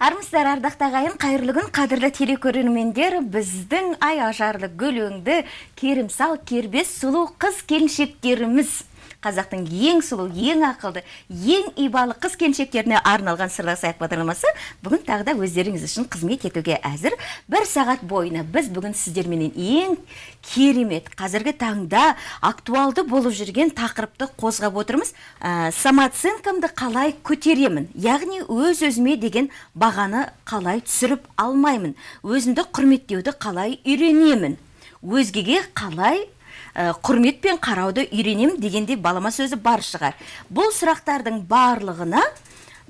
армысыздар ардақты ағайын қайырлы күн қадірлі телекөрермендер. Біздің ай ажарлы гүл өңді керімсал кербез сұлу қыз келіншектеріміз. Қазақтың ең сұлу ең ақылды ең ибалы қыз келіншектеріне арналған сырласайық бағдарламасы бүгін тағы да өздеріңіз үшін қызмет етуге әзір. Бір сағат бойына біз бүгін сіздерменен ең керемет қазіргі таңда актуалды болып жүрген тақырыпты қозғап отырмыз. Ә, самооценкамды қалай көтеремін? Яғни өз өзіме деген бағаны қалай түсіріп алмаймын? Өзімді құрметтеуді қалай үйренемін? Өзгеге қалай құрметпен қарауды үйренем дегенде балама сөзі бар шығар. Бұл сұрақтардың барлығына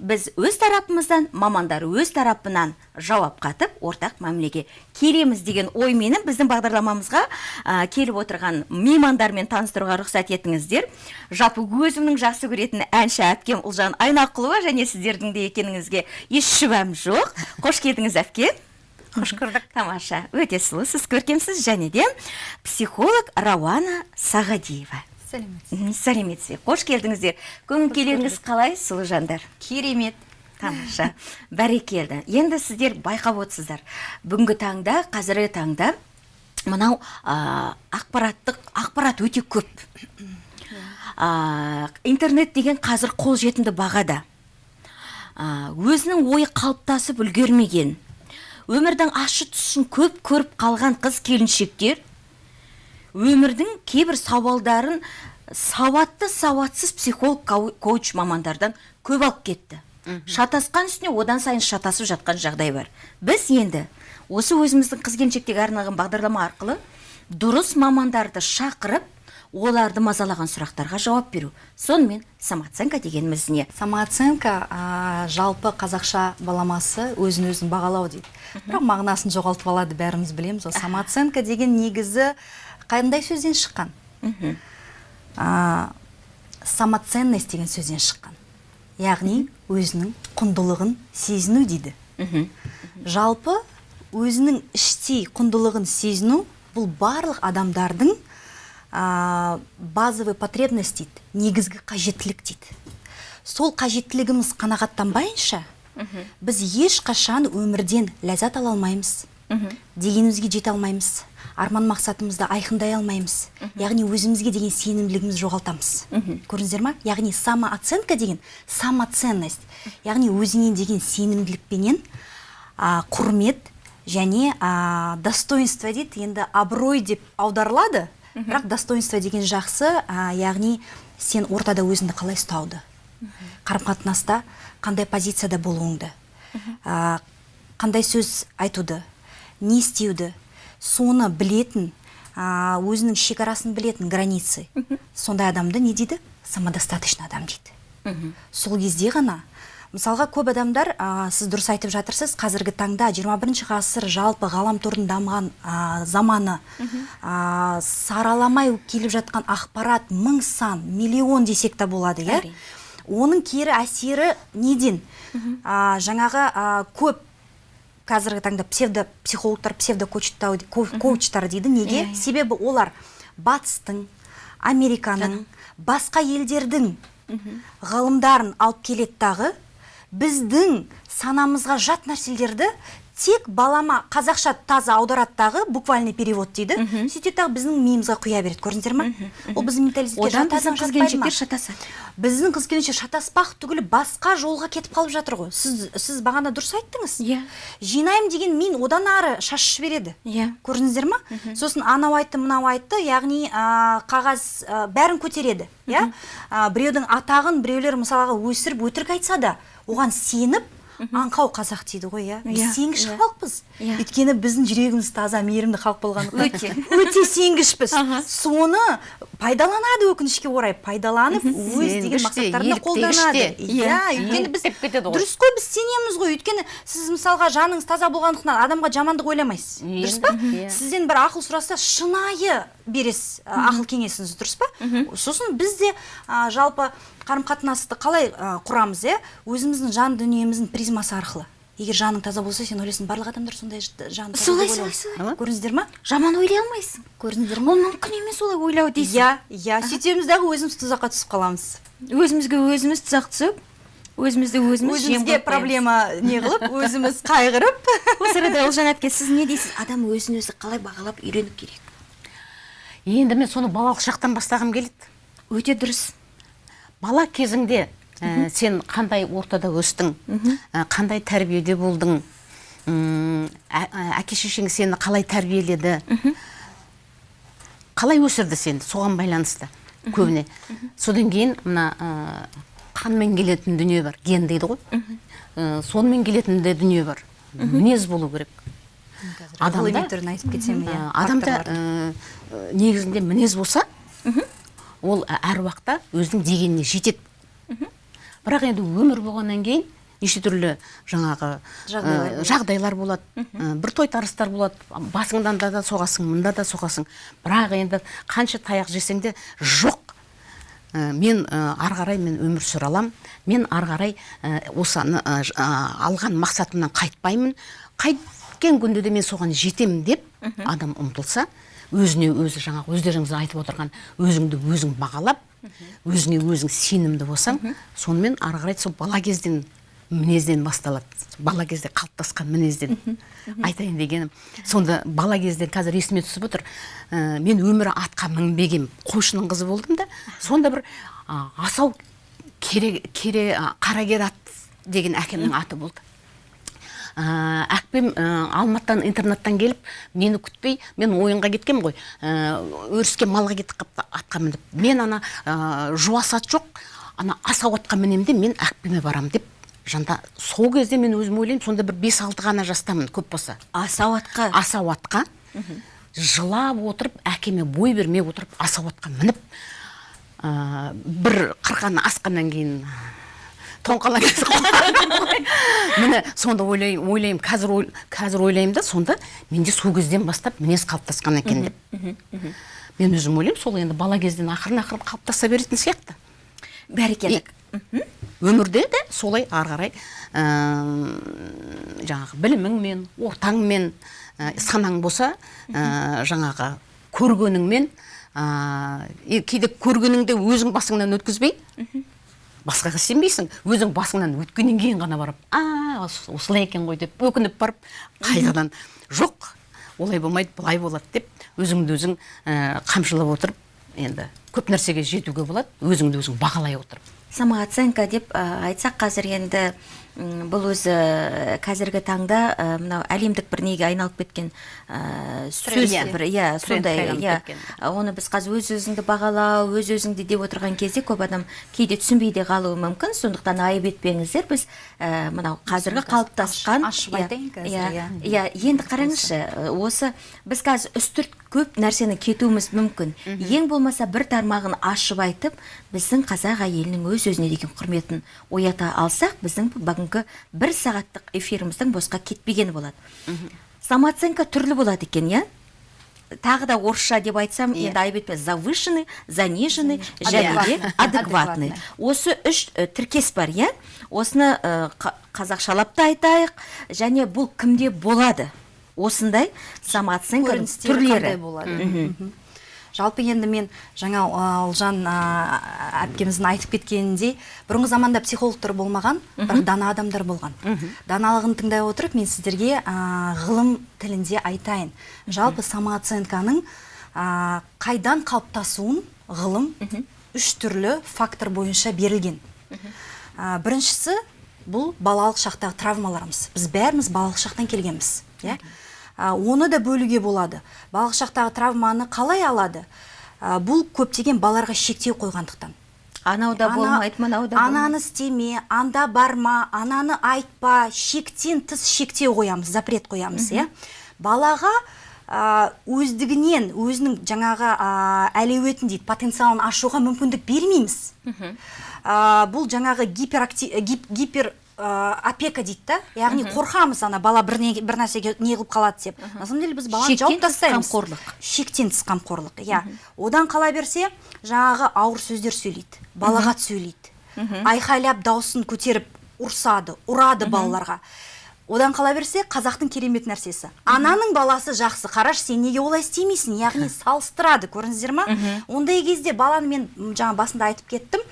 біз өз тарапымыздан мамандар өз тарапынан жауап қатып ортақ мәмілеге келеміз деген ойменен біздің бағдарламамызға ә, келіп отырған меймандармен таныстыруға рұқсат етіңіздер жалпы өзімнің жақсы көретін әнші әпкем ұлжан айнақұлова және сіздердің де екеніңізге еш шүбәм жоқ. Қош келдіңіз әпке. Қош көрдік тамаша. Өте сұлусыз көркемсіз және де психолог рауана сағадиева сәлеметсіз сәлеметсіз қош келдіңіздер көңіл күйлеріңіз қалай сұлу жандар? Керемет. Тамаша. Бәрекелді енді сіздер байқап отырсыздар. Бүгінгі таңда қазіргі таңда мынау ә, ақпараттық ақпарат өте көп. Ә, интернет деген қазір қолжетімді бағада. Ә, өзінің ойы қалыптасып үлгермеген. Өмірдің ащы тұсын көп көріп қалған қыз келіншектер өмірдің кейбір сауалдарын сауатты сауатсыз психолог коуч мамандардан көп алып кетті. Шатасқан үстіне одан сайын шатасып жатқан жағдай бар. Біз енді осы өзіміздің қыз келіншектерге арналған бағдарлама арқылы дұрыс мамандарды шақырып оларды мазалаған сұрақтарға жауап беру. Сонымен самооценка дегеніміз не самооценка а, жалпы қазақша баламасы өзін өзін бағалау дейді. Бірақ мағынасын жоғалтып алады бәріміз білеміз ғой. Самооценка деген негізі қандай сөзден шыққан? А, самоценность деген сөзден шыққан. Яғни өзінің құндылығын сезіну дейді. Жалпы өзінің іштей құндылығын сезіну бұл барлық адамдардың ә, базовый потребность дейді негізгі қажеттілік дейді. Сол қажеттілігіміз қанағаттанбайынша біз ешқашан өмірден ләззат ала алмаймыз. Дегенімізге жете алмаймыз. Арман мақсатымызды айқындай алмаймыз. Яғни өзімізге деген сенімділігімізді жоғалтамыз. Көрдіңіздер ма? Яғни самооценка деген самоценность. Яғни өзіңе деген сенімділікпенен ә, құрмет және ә, достоинство дейді. Енді абырой деп аударылады. Бірақ достоинство деген жақсы ә, яғни сен ортада өзіңді қалай ұстауды? Қарым қатынаста қандай позицияда болуыңды? Ә, қандай сөз айтуды? Не істеуді? Соны білетін ә, өзінің шекарасын білетін границы. Сондай адамды не дейді? Самодостаточный адам дейді. Сол кезде ғана мысалға көп адамдар ә, сіз дұрыс айтып жатырсыз қазіргі таңда 21 ғасыр жалпы ғаламтордың дамыған ә, заманы ә, сараламай келіп жатқан ақпарат мың сан миллион десек та болады иә? Оның кері әсері неден? Ә, жаңағы ә, көп қазіргі таңда псевдо психологтар псевдо коучтар дейді неге? Себебі олар батыстың американың басқа елдердің ғалымдарын алып келеді дағы. Біздің санамызға жат нәрселерді тек балама қазақша таза аударады дағы буквальный перевод дейді. Сөйтеді дағы біздің миымызға құя береді көрдіңіздер ма? Ол біздің менталитетке одан біздің қыз келіншектер шатасады. Біздің қыз келіншек шатаспақ түгілі басқа жолға кетіп қалып жатыр ғой. Сіз сіз бағана дұрыс айттыңыз. Иә. Жинаймын деген мин одан ары шашып жібереді иә. Көрдіңіздер ма? Сосын анау айтты мынау айтты яғни ә, қағаз ә, бәрін көтереді иә? Біреудің атағын біреулер мысалға өсіріп өтірік айтса да оған сеніп аңқау қазақ дейді ғой иә? Біз Иә, сенгіш иә. халықпыз. Иә. өйткені біздің жүрегіміз таза мейірімді халық болғандықтан Өте. өте сенгішпіз. Соны пайдаланады өкінішке орай. Пайдаланып өз деген мақсаттарына қолданады. иә өйткені біз дұрыс қой біз сенеміз ғой. Өйткені сіз мысалға жаныңыз таза болғандықтан адамға жамандық ойламайсыз. Дұрыс па? Сізден бір ақыл сұраса шынайы бересіз ақыл кеңесіңізді дұрыс па? Сосын біз де жалпы қарым қатынасты қалай ә, құрамыз иә? Өзіміздің жан дүниеміздің призмасы арқылы. Егер жаның таза болса сен ойлайсың барлық адамдар сондай ж- жаны таза Солай, солай, солай. көрдіңіздер ма? Жаман ойлай алмайсың. Көрдіңіздер ма? Ол мүмкін емес олай ойлау дейсің. Иә иә сөйтеміз дағы өзіміз тұзаққа түсіп қаламыз. Өзімізге өзіміз тұзақ түсіп өзімізді өзіміз өзімізге проблема не қылып өзіміз қайғырып. Осы арада ұлжан әпке сіз не дейсіз? Адам өзін өзі қалай бағалап үйрену керек? Енді мен соны балалық шақтан бастағым келеді. Өте дұрыс. Бала кезіңде ә, сен қандай ортада өстің ә, қандай тәрбиеде болдың әке шешең сені қалай тәрбиеледі? Қалай өсірді сені соған байланысты көбіне? Содан кейін мына ә, қанмен келетін дүние бар ген дейді ғой. Ә, сонымен келетін де дүние бар. Мінез болу керек. Адамда түрін айтып кетсем иә адамда негізінде мінез болса ол әр уақытта өзінің дегеніне жетеді. Бірақ енді өмір болғаннан кейін неше түрлі жаңағы ә, жағдайлар болады. Ә, бір тойтарыстар болады. Басыңдан да, да соғасың мында да соғасың. Бірақ енді қанша таяқ жесең де жоқ. Ә, мен ә, ары қарай мен өмір сүре аламын мен ары қарай ә, ә, алған мақсатымнан қайтпаймын. Қайткен күнде де мен соған жетемін деп адам ұмтылса өзіне өзі жаңағы өздеріңіз айтып отырған өзіңді өзің бағалап өзіңе өзің сенімді болсаң сонымен ары қарай сол бала кезден мінезден басталады. Бала кезде қалыптасқан мінезден. Айтайын дегенім. Сонда бала кезде қазір есіме түсіп отыр. Ә, мен өмірі атқа мінбеген қойшының қызы болдым да сонда бір а, асау кере, кере қарагер ат деген әкемнің аты болды. ә, әкпем ә, алматыдан интернаттан келіп мені күтпей мен ойынға кеткем ғой. Ә, өріске малға кетіп қалыпты атқа мініп. Мен ана ә, жуас ат жоқ ана асау атқа мінемін де мен әкпеме барам деп жанда сол кезде мен өзім ойлаймын сонда бір бес алты ғана жастамын көп болса. Асау атқа? Асау атқа. Жылап отырып әкеме бой бермей отырып асау атқа мініп ә, бір қырқаны асқаннан кейін тоңқалаң міне сонда ойлаймын ойлаймын. Қазір ой- қазір ойлаймын да сонда менде сол кезден бастап мінез қалыптасқан екен деп. мен өзім ойлаймын сол енді бала кезден ақырын ақырын қалыптаса беретін сияқты. Бәрекелді. Өмірде де солай ары қарай ә, жаңағы біліміңмен ортаңмен ә, санаң болса ә, жаңағы көргеніңмен ә, кейде көргеніңде өзің басыңнан өткізбей басқаға сенбейсің өзің басыңнан өткеннен кейін ғана барып а ос- осылай екен ғой деп өкініп барып қайтадан жоқ олай болмайды былай болады деп өзіңді өзің ә, қамшылап отырып енді көп нәрсеге жетуге болады өзіңді өзің бағалай отырып. Самооценка деп ә, айтсақ қазір енді бұл өзі ә, қазіргі таңда ә, мынау әлемдік бір неге айналып кеткен ә, сөз бір иә сондай иә. оны біз қазір өз өзіңді бағалау өз өзіңді деп отырған кезде көп адам кейде түсінбей де қалуы мүмкін. Сондықтан айып етпеңіздер біз ә, мынау қазіргі қалыптасқан ашып иә, айтайын қазір, иә. иә. иә енді қараңызшы осы біз қазір үстірт көп нәрсені кетуіміз мүмкін. Ең болмаса бір тармағын ашып айтып біздің қазақ әйелінің өз өзіне деген құрметін оята алсақ біздің бүгінгі бір сағаттық эфиріміздің босқа кетпегені болады. Самооценка түрлі болады екен иә? Тағы да орысша деп айтсам Иә. енді айып етпе завышенный заниженный және де Адекватный. осы үш э, тіркес бар иә? Осыны э, қа- қазақшалап та айтайық және бұл кімде болады? Осындай самооценканың түрлері. болады? Жалпы енді мен жаңа ұлжан әпкеміздің айтып кеткеніндей бұрынғы заманда психологтар болмаған бірақ дана адамдар болған. Даналығын тыңдай отырып мен сіздерге ә, ғылым тілінде айтайын. Жалпы самооценканың ә, қайдан қалыптасуын ғылым үш түрлі фактор бойынша берілген. Ә, біріншісі бұл балалық шақтағы травмаларымыз. Біз бәріміз балалық шақтан келгенбіз иә? Оны да бөлуге болады. Балалық шақтағы травманы қалай алады? Бұл көптеген балаларға шектеу қойғандықтан. Анау да Ана- болмайды мынау да болмайды? ананы істеме анда барма ананы айтпа шектен тыс шектеу қоямыз запрет қоямыз иә? Балаға өздігінен өзінің жаңағы а, әлеуетін дейді потенциалын ашуға мүмкіндік бермейміз. А, бұл жаңағы гиперакти- э, гип- гипер а, опека дейді да? Яғни қорқамыз ана бала бір, не, бір нәрсеге не қылып қалады деп. На самом деле біз баланы жауып тастаймыз. қамқорлық. шектен тыс қамқорлық иә. Одан қала берсе жаңағы ауыр сөздер сөйлейді балағат сөйлейді. Айқайлап дауысын көтеріп ұрсады ұрады балаларға. Одан қала берсе қазақтың керемет нәрсесі. Ананың баласы жақсы қараш сен неге олай істемейсің? Яғни салыстырады көрдіңіздер ма? Ондай кезде баланы мен жаңа басында айтып кеттім.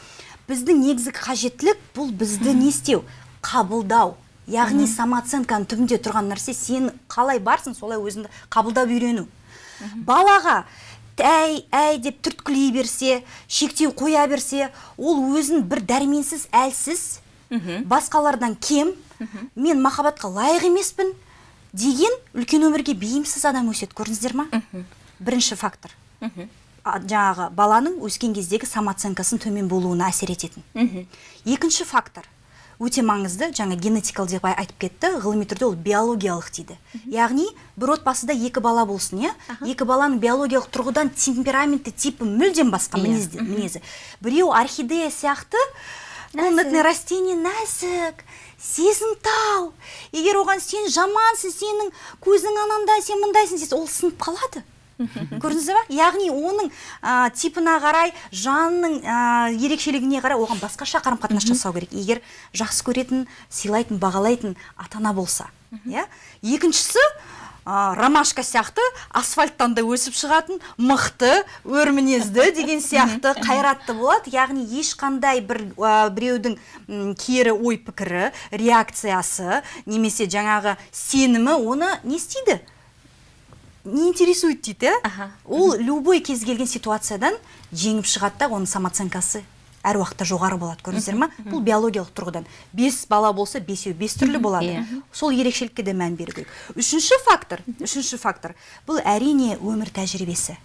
Біздің негізгі қажеттілік бұл бізді не істеу. Қабылдау. Яғни самооценканың түбінде тұрған нәрсе сен қалай барсың солай өзіңді қабылдап үйрену. Балаға әй әй деп түрткілей берсе шектеу қоя берсе ол өзін бір дәрменсіз әлсіз басқалардан кем мен махаббатқа лайық емеспін деген үлкен өмірге бейімсіз адам өседі көрдіңіздер ма? Бірінші фактор. Жаңағы баланың өскен кездегі самооценкасының төмен болуына әсер ететін. Екінші фактор. Өте маңызды жаңа генетикалық деп ай- айтып кетті. Ғылыми түрде ол биологиялық дейді. Яғни бір отбасыда екі бала болсын иә? Екі баланың биологиялық тұрғыдан темпераменті типі мүлдем басқа мінезді мінезі. Біреу орхидея сияқты комнатный растение нәзік. Сезімтал. Егер оған сен жамансың сенің көзің анандай сен мындайсың десе ол сынып қалады. Көрдіңіздер ба яғни оның ә, типына қарай жанның ә, ерекшелігіне қарай оған басқаша қарым қатынас жасау керек. Егер жақсы көретін сыйлайтын бағалайтын ата ана болса иә? Екіншісі ә, ромашка сияқты асфальттан да өсіп шығатын мықты өр мінезді деген сияқты қайратты болады. Яғни ешқандай бір ә, біреудің кері ой пікірі реакциясы немесе жаңағы сенімі оны не істейді? Не интересует дейді иә? Ол любой кез келген ситуациядан жеңіп шығады да оның самооценкасы. Әр уақытта жоғары болады көрдіңіздер ма? Бұл биологиялық тұрғыдан. Бес бала болса бесеу бес түрлі болады. Иә. сол ерекшелікке де мән беру керек. Үшінші фактор үшінші фактор. Бұл әрине өмір тәжірибесі.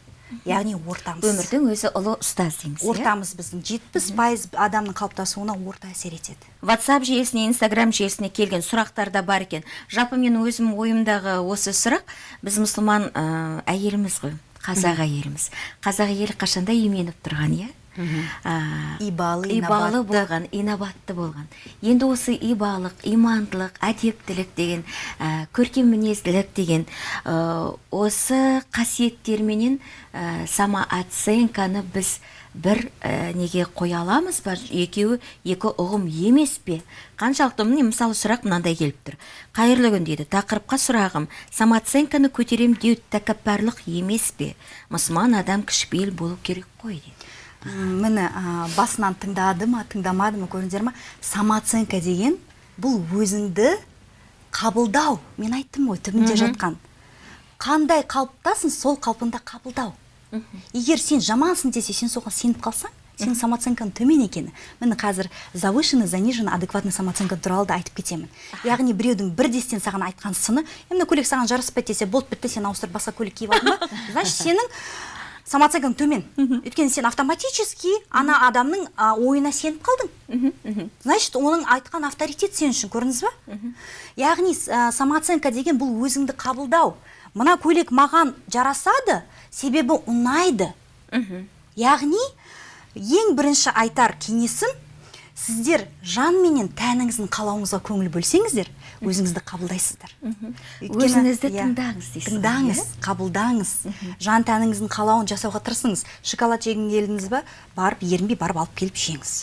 Яғни ортамыз. Өмірдің өзі ұлы ұстаз дейміз иә? ортамыз біздің. Жетпіс пайыз адамның қалыптасуына орта әсер етеді. Ватсап желісіне инстаграм желісіне келген сұрақтар да бар екен. Жалпы мен өзім ойымдағы осы сұрақ біз мұсылман ә, әйеліміз ғой қазақ әйеліміз. Қазақ әйелі қашанда именіп тұрған иә? Ибалы, ибалы болған инабатты болған. Енді осы ибалық имандылық әдептілік деген ә, көркем мінезділік деген ә, осы қасиеттерменен ә, самооценканы біз бір ә, неге қоя аламыз ба? Екеуі екі ұғым емес пе? Қаншалықты міне мысалы сұрақ мынандай келіп тұр. Қайырлы күн дейді. Тақырыпқа сұрағым самооценканы көтерем деу тәкаппарлық емес пе? Мұсылман адам кішіпейіл болу керек қой дейді. Міне а, басынан тыңдады ма тыңдамады ма көрдіңіздер ма самооценка деген бұл өзіңді қабылдау. Мен айттым ғой түбінде жатқан. Қандай қалыптасың сол қалпында қабылдау. Егер сен жамансың десе сен соған сеніп қалсаң сенің самооценкаң төмен екені міне қазір завышенный заниженный адекватный самооценка туралы да айтып кетемін. Яғни біреудің бірдестен саған айтқан сыны «Е, мына көйлек саған жараспайды десе болды бітті сен ауыстырып басқа көйлек киіп алдың ба? Значит сенің самооценкаң төмен. Өйткені сен автоматически ана адамның а, ойына сеніп қалдың. Значит оның айтқан авторитет сен үшін көрдіңіз ба? Яғни самооценка деген бұл өзіңді қабылдау. Мына көйлек маған жарасады себебі ұнайды. Яғни ең бірінші айтар кеңесім сіздер жан менен тәніңіздің қалауыңызға көңіл бөлсеңіздер өзіңізді қабылдайсыздар. Өзіңізді иә, тыңдаңыз дейсіз тыңдаңыз иә? қабылдаңыз. Жан тәніңіздің қалауын жасауға тырысыңыз. Шоколад жегің келдіңіз ба? Барып ерінбей барып алып келіп жеңіз.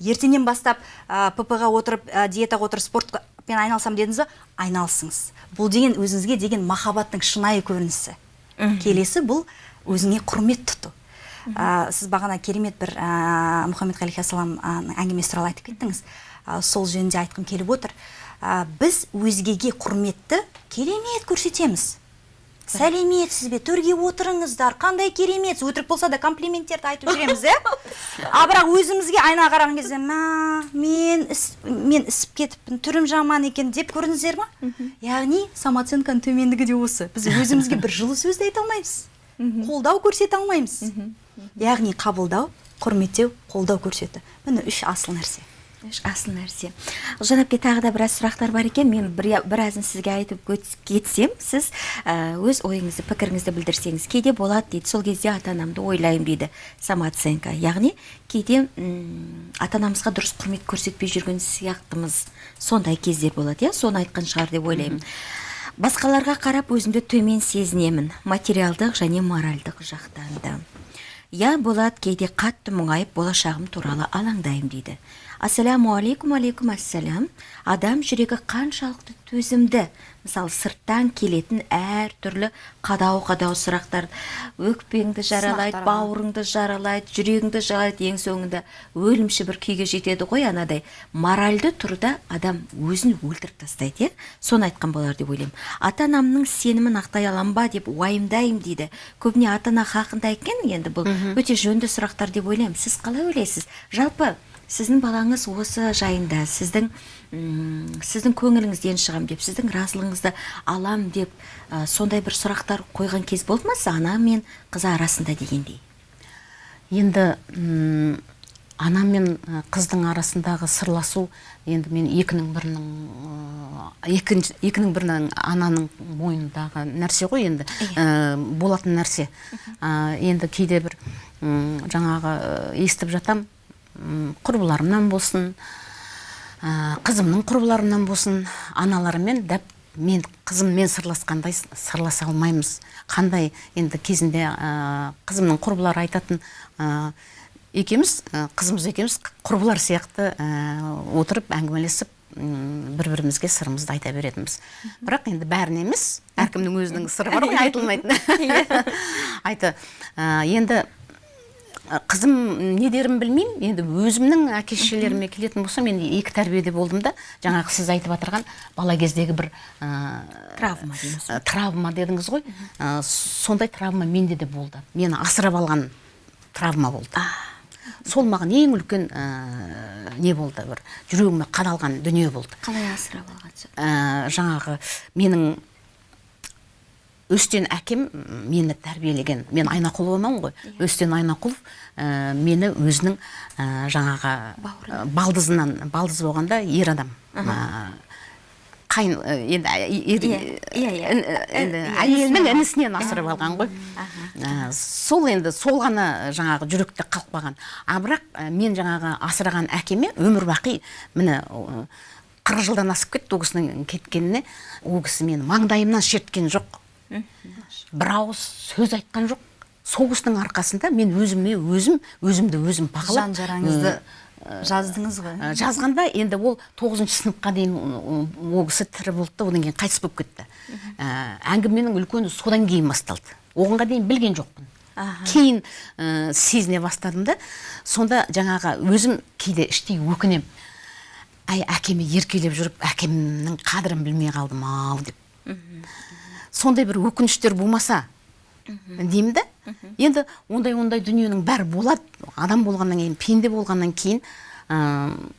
Ертеңнен бастап ә, пп ға отырып ә, диетаға отырып спортпен айналысам дедіңіз ба? Айналысыңыз бұл деген өзіңізге деген махаббаттың шынайы көрінісі. Келесі бұл өзіңе құрмет тұту. Ә, сіз бағана керемет бір ә, мұхаммед алейхиссалам әңгімесі туралы айтып кеттіңіз. Ә, сол жөнінде айтқым келіп отыр. Ә, біз өзгеге құрметті керемет көрсетеміз. Сәлеметсіз бе төрге отырыңыздар. Қандай керемет. Өтірік болса да комплименттерді айтып жүреміз иә а бірақ өзімізге айнаға қараған кезде мә мен іс, мен ісіп кетіппін түрім жаман екен деп көрдіңіздер ма? Яғни самооценканың төмендігі де осы. Біз өзімізге бір жылы сөз де айта алмаймыз. Қолдау көрсете алмаймыз. Яғни қабылдау құрметтеу қолдау көрсету. Міне үш асыл нәрсе. Асыл нәрсе. Ұлжан әпке тағы да біраз сұрақтар бар екен. Мен бір, біразын сізге айтып кетсем сіз ә, өз ойыңызды пікіріңізді білдірсеңіз кейде болады дейді. Сол кезде ата анамды ойлаймын дейді самооценка. Яғни кейде ата анамызға дұрыс құрмет көрсетпей жүрген сияқтымыз. Сондай кездер болады иә? Соны айтқан шығар деп ойлаймын. Басқаларға қарап өзімді төмен сезінемін. Материалдық және моральдық жақтан да. Иә болады кейде қатты мұңайып болашағым туралы алаңдаймын дейді. Ассаляму алейкум алейкум ассалям. Адам жүрегі қаншалықты төзімді. Мысалы сырттан келетін әртүрлі қадау қадау сұрақтар. Өкпеңді жаралайды бауырыңды жаралайды жүрегіңді жаралайды ең соңында өлімші бір күйге жетеді ғой анадай. Моральды тұрда адам өзін өлтіріп тастайды иә? Соны айтқан болар деп ойлаймын. Ата анамның сенімін ақтай аламын ба деп уайымдаймын дейді. Көбіне ата ана хақында екен енді бұл. Өте жөнді сұрақтар деп ойлаймын. Сіз қалай ойлайсыз? Жалпы сіздің балаңыз осы жайында сіздің м, сіздің көңіліңізден шығам деп сіздің разылығыңызды алам деп ә, сондай бір сұрақтар қойған кез болды ма ана мен қыз арасында дегендей? Енді ана мен қыздың арасындағы сырласу енді мен екінің бірінің екінің бірінің ананың мойнындағы нәрсе ғой енді Ә, болатын нәрсе. Ә, енді кейде бір жаңағы естіп жатам құрбыларымнан болсын ә, қызымның құрбыларынан болсын аналарымен дәп мен қызыммен сырласқандай сырласа алмаймыз. Қандай енді кезінде ә, қызымның құрбылары айтатын ә, екеуміз ә, қызымыз екеуміз құрбылар сияқты отырып әңгімелесіп бір бірімізге сырымызды айта беретінбіз. Бірақ енді бәріне емес әркімнің өзінің сыры бар ғой айтылмайтын айты ә, енді қызым не дерін білмеймін. Енді өзімнің әке шешелеріме келетін болсам мен екі тәрбиеде болдым да. Жаңағы сіз айтып отырған бала кездегі бір ә, травма дейміз ә, травма дедіңіз ғой. Ә, сондай травма менде де болды. Мені асырап алған травма болды. Сол маған ең үлкен ә, не болды бір жүрегіме қадалған дүние болды. Қалай асырап алғансыз ә, жаңағы менің өстен әкем мені тәрбиелеген. Мен айнақұловамын ғой. Өстен айнақұлов ә, мені өзінің ә, жаңағы ә, балдызынан балдыз болғанда ер адам. Қайын енді ә, ер- Иә, иә, иә. Иә, әйелінің інісінен асырап алған ғой. Сол енді сол ғана жаңағы жүректе қалып қалған а бірақ мен жаңағы асыраған әкеме өмір бақи міне қырық жылдан асып кетті ол кісінің кеткеніне. Ол кісі мені маңдайымнан шерткен жоқ. Бір ауыз сөз айтқан жоқ. Сол кісінің арқасында мен өзіме өзім өзімді өзім бағалап жан жараңызды жаздыңыз ғой. Ә, жазғанда енді ол тоғызыншы сыныпқа дейін ол кісі тірі болды да одан кейін қайтыс болып кетті. Ә, әңгіменің үлкені содан кейін басталды. Оғанға дейін білген жоқпын. Кейін ә, сезіне бастадым да сонда жаңағы өзім кейде іштей өкінемін әй әкеме еркелеп жүріп әкемнің қадірін білмей қалдым ау деп. Сондай бір өкініштер болмаса деймін да енді ондай ондай дүниенің бәрі болады. Адам болғаннан кейін пенде болғаннан кейін ыыы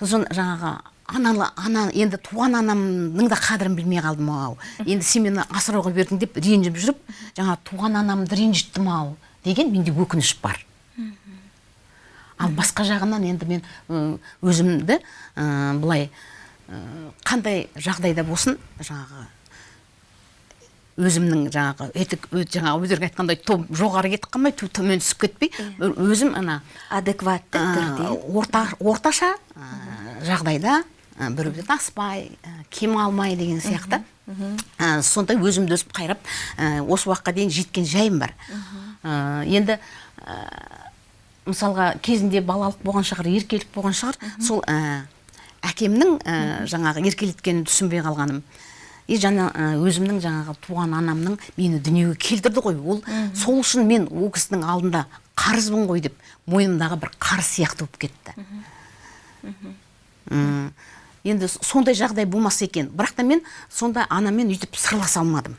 сосын жаңағы аналы ана енді туған анамның да қадірін білмей қалдым ау. Енді сен мені асырауға бердің деп ренжіп жүріп жаңа туған анамды ренжіттім ау деген менде өкініш бар. Ал басқа жағынан енді мен өзімді былай қандай жағдайда болсын жаңағы өзімнің жаңағы етік жаңағы өздерің айтқандай том жоғары кетіп қалмай тө- төмен түсіп кетпей ö- өзім ана адекватты түрде. орта орташа жағдайда біреуден аспай кем алмай деген сияқты. ә, сондай өзімді өзім қайрап ә, осы уақытқа дейін жеткен жайым бар. Ә, енді ә, мысалға кезінде балалық болған шығар еркелік болған шығар. Сол ә, әкемнің ә, жаңағы еркелеткенін түсінбей қалғаным. И жаңа ә, өзімнің жаңағы туған анамның мені дүниеге келтірді ғой. Ол сол үшін мен ол кісінің алдында қарызбын ғой деп мойнымдағы бір қарыз сияқты болып кетті. Енді сондай жағдай болмаса екен. Бірақ та мен сонда анамен өйтіп сырласа алмадым.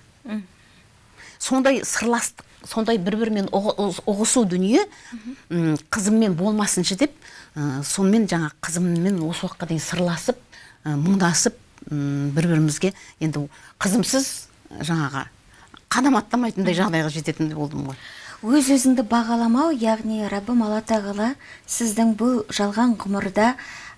Сондай сырластық сондай бір бірімен ұғы- ұғ- ұғысу дүние қызыммен болмасыншы деп ә, сонымен жаңа қызыммен осы уақытқа дейін сырласып ә, мұңдасып бір бірімізге енді қызымсыз жаңағы қадам аттамайтындай жағдайға жететін болдым ғой. Өз өзіңді бағаламау яғни раббым алла тағала сіздің бұл жалған ғұмырда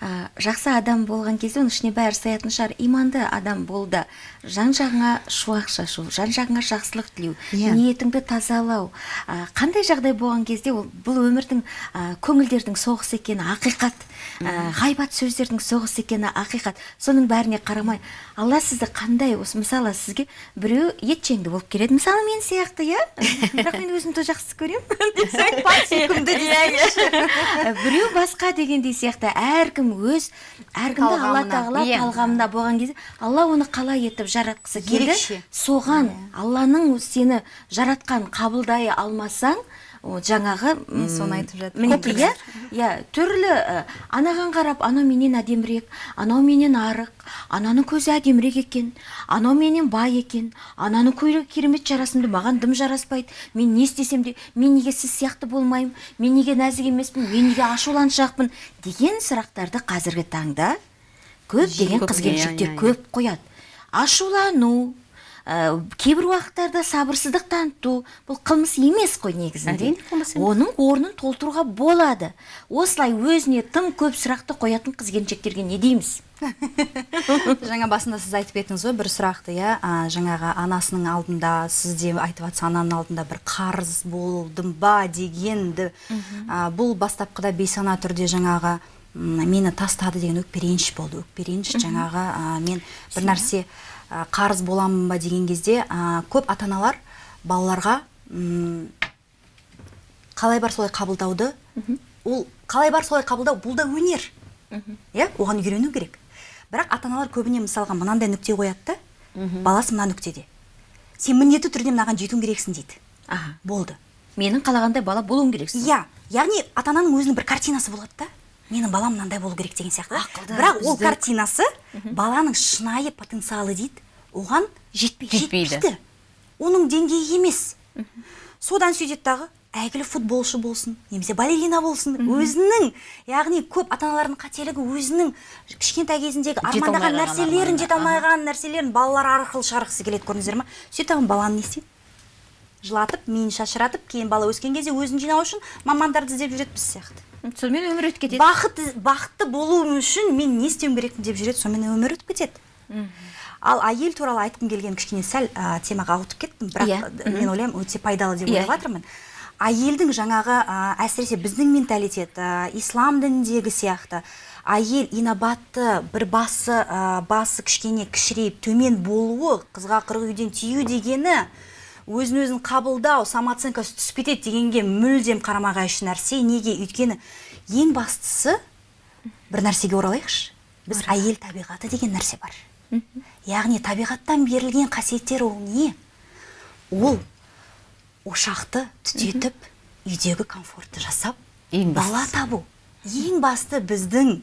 ә, жақсы адам болған кезде оның ішіне бәрі сыятын шығар. Иманды адам болды. Жан жағыңа шуақ шашу жан жағыңа жақсылық тілеу Иә. ниетіңді тазалау. Ә, қандай жағдай болған кезде ол бұл өмірдің ә, көңілдердің соғысы екені ақиқат ғайбат сөздердің соғысы екені ақиқат. Соның бәріне қарамай алла сізді қандай осы мысалы сізге біреу етжеңді болып келеді. Мысалы мен сияқты иә? Бірақ мен өзімді жақсы көремін. Сүйкімді Ә, біреу басқа дегендей сияқты әркім өз әркімді алла тағала иә. талғамында болған кезде алла оны қалай етіп жаратқысы келді? Соған алланың сені жаратқан қабылдай алмасаң ол жаңағы Мен соны айтып жатырмын. мінекей иә иә түрлі ә, анаған қарап анау менен әдемірек анау менен арық ананың көзі әдемірек екен анау менен бай екен ананың көйлегі керемет жарасымды маған дым жараспайды мен не істесем де мен неге сіз сияқты болмаймын мен неге нәзік емеспін мен неге ашуланшақпын деген сұрақтарды қазіргі таңда көптеген көп, қыз иә, келіншектер иә, иә. көп қояды ашулану ә, кейбір уақыттарда сабырсыздық таныту бұл қылмыс емес қой негізінде. Әрине, қылмыс емес. оның орнын толтыруға болады. Осылай өзіне тым көп сұрақты қоятын қыз келіншектерге не дейміз? Жаңа басында сіз айтып кеттіңіз ғой бір сұрақты иә? Жаңағы анасының алдында сіз де айтып жатсыз ананың алдында бір қарыз болдым ба дегенді. Бұл бастапқыда бейсана түрде жаңағы мені тастады деген өкпе реніш болды. Өкпе реніш жаңағы мен бір нәрсе қарыз боламын ба деген кезде көп ата аналар балаларға м, қалай бар солай қабылдауды ол қалай бар солай қабылдау бұл да өнер. Иә оған үйрену керек. Бірақ ата аналар көбіне мысалға мынандай нүкте қояды да баласы мына нүктеде. Сен міндетті түрде мынаған жетуің керексің дейді. Аха. Болды. Менің қалағандай бала болуың керексің. Иә яғни ата ананың өзінің бір картинасы болады да. Менің балам мынандай болу керек деген сияқты. Ақылды, бірақ ол бізді- картинасы баланың шынайы потенциалы дейді. Оған жетпейді. Жетпейді. оның деңгейі емес. Содан сөйтеді дағы әйгілі футболшы болсын немесе балерина болсын өзінің яғни көп ата аналардың қателігі өзінің кішкентай кезіндегі армандаған нәрселерін жете алмаған нәрселерін балалар арқылы шығарғысы келеді көрдіңіздер ма сөйтіп баланы не істейді жылатып миын шашыратып кейін бала өскен кезде өзін жинау үшін мамандарды іздеп жүреді біз сияқты. Сонымен өмір өтіп кетеді. Бақыт бақытты болуым үшін мен не істеуім керекпін деп жүреді сонымен өмір өтіп кетеді. Ал әйел туралы айтқым келген кішкене сәл ә, темаға ауытып кеттім бірақ Иә. ә, мен ойлаймын өте пайдалы деп Иә. ойлап жатырмын әйелдің жаңағы ә, әсіресе біздің менталитет ә, ислам дініндегі сияқты әйел инабатты бір басы ә, басы кішкене кішірейіп төмен болуы қызға қырық үйден тию дегені өзін өзін қабылдау самооценкасы түсіп кетеді дегенге мүлдем қарама қайшы нәрсе. Неге? Өйткені ең бастысы бір нәрсеге оралайықшы. Біз әйел табиғаты деген нәрсе бар. Яғни табиғаттан берілген қасиеттер ол не? Ол ошақты түтетіп үйдегі комфортты жасап Ең бала табу. Ең басты біздің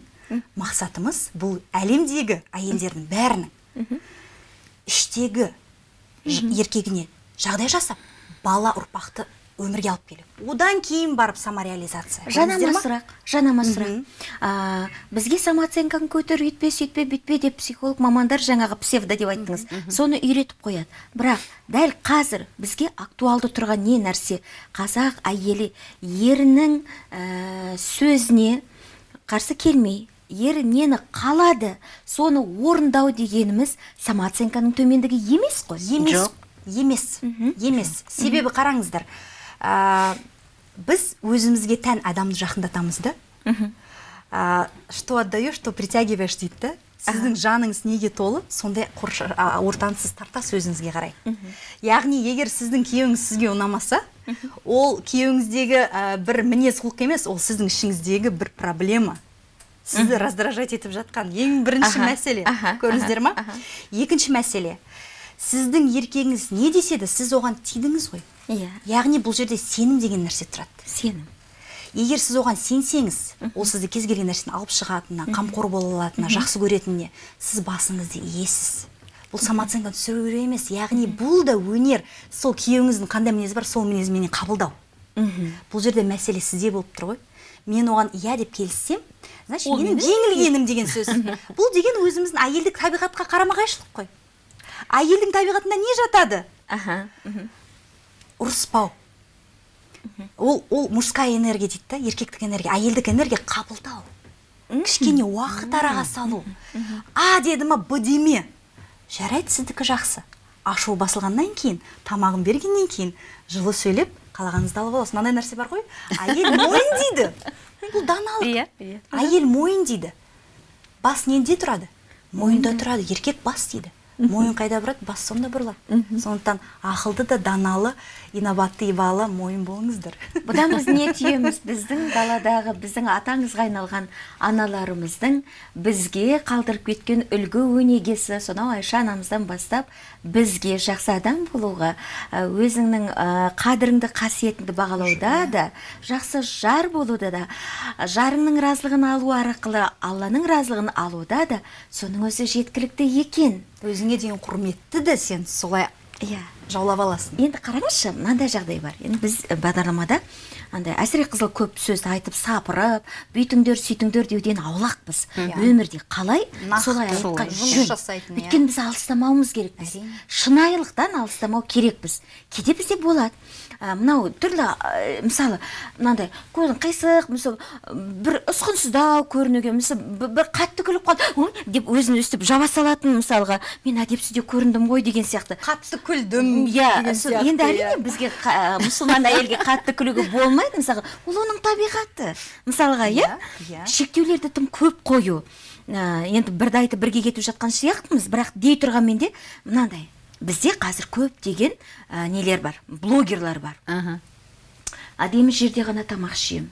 мақсатымыз бұл әлемдегі әйелдердің бәрінің. Іштегі еркегіне жағдай жасап бала ұрпақты өмірге алып келу одан кейін барып самореализация. Жанама сұрақ жанама сұрақ. Бізге самооценканы көтер үйтпе сөйтпе бүйтпе деп психолог мамандар жаңағы псевдо деп айттыңыз. Соны үйретіп қояды. Бірақ дәл қазір бізге актуалды тұрған не нәрсе? Қазақ әйелі ерінің ә, сөзіне қарсы келмей ері нені қалады соны орындау дегеніміз самооценканың төмендігі емес қой? Емес. Емес. Емес. Себебі қараңыздар ә, біз өзімізге тән адамды жақындатамыз да. Ә, что отдаешь что притягиваешь дейді да. Сіздің жаныңыз неге толы сондай қорша- а, ортаны сіз тартасыз өзіңізге қарай яғни егер сіздің күйеуіңіз сізге ұнамаса ол күйеуіңіздегі ә, бір мінез құлық емес ол сіздің ішіңіздегі бір проблема. Сізді раздражать етіп жатқан ең бірінші Аха, мәселе. Аха, көрдіңіздер ма? Аха. екінші мәселе. Сіздің еркегіңіз не десе де сіз оған тидіңіз ғой. Иә. Яғни бұл жерде сенім деген нәрсе тұрады. Сенім. Егер сіз оған сенсеңіз ол сізді кез келген нәрсені алып шығатынына қамқор бола алатынына жақсы көретініне сіз басыңызды иесіз. Бұл самооценка түсіру емес. Яғни бұл да өнер. Сол күйеуіңіздің қандай мінезі бар сол мінезіменен қабылдау. Бұл жерде мәселе сізде болып тұр ғой. Мен оған иә деп келіссем значит менің жеңілгенім деген сөз. Бұл деген өзіміздің әйелдік табиғатқа қарама қайшылық қой. Әйелдің табиғатында не жатады? Аха ұрыспау. Ол ол мужская энергия дейді да еркектік энергия. Әйелдік энергия қабылдау. Кішкене уақыт араға салу. А деді ма б деме жарайды сіздікі жақсы. Ашуы басылғаннан кейін тамағын бергеннен кейін жылы сөйлеп қалағаныңызды алып аласыз. Мынандай нәрсе бар ғой. Әйел мойын дейді. Бұл даналық. Иә, иә. әйел мойын дейді. Бас неде тұрады? Мойында. тұрады еркек бас дейді. Мойын қайда бұрады? Бас сонда бұрылады. Сондықтан ақылды да даналы инабатты ибалы мойын болыңыздар. Бұдан біз не түйеміз? Біздің даладағы біздің атаңызға айналған аналарымыздың бізге қалдырып кеткен үлгі өнегесі. Сонау айша анамыздан бастап бізге жақсы адам болуға өзіңнің қадіріңді қасиетіңді бағалауда да жақсы жар болуда да жарыңның разылығын алу арқылы алланың разылығын алуда да соның өзі жеткілікті екен. Өзіңе деген құрметті де сен солай иә. Жаулап аласың. Енді қараңызшы мынандай жағдай бар. Енді біз і, бағдарламада андай әсіре қызыл көп сөзді айтып сапырып бүйтіңдер сөйтіңдер деуден аулақпыз. Өмірде қалай? Солай айтқан жөн жасайтын, иә. өйткені біз алыстамауымыз керекпіз Әрине. шынайылықтан алыстамау керекпіз. Кейде бізде болады. Ә, мынау түрлі ә, мысалы мынандай көзің қисық мысалы бір ұсқынсыздау көрінуге мысалы бір қатты күліп қалды. Деп өзін өстіп жаба салатын мысалға мен әдепсіз де көріндім ғой деген сияқты. Қатты күлдім иә енді әрине иә. бізге қа- мұсылман әйелге қатты күлуге болмайды. Мысалға. Ол оның табиғаты. Мысалға иә? Иә. шектеулерді тым көп қою. Ә, енді бірді айтып бірге кетіп жатқан сияқтымыз. Бірақ дей тұрғанмен де мынандай бізде қазір көптеген ә, нелер бар блогерлар бар. Аха. әдемі жерде ғана тамақ ішемін.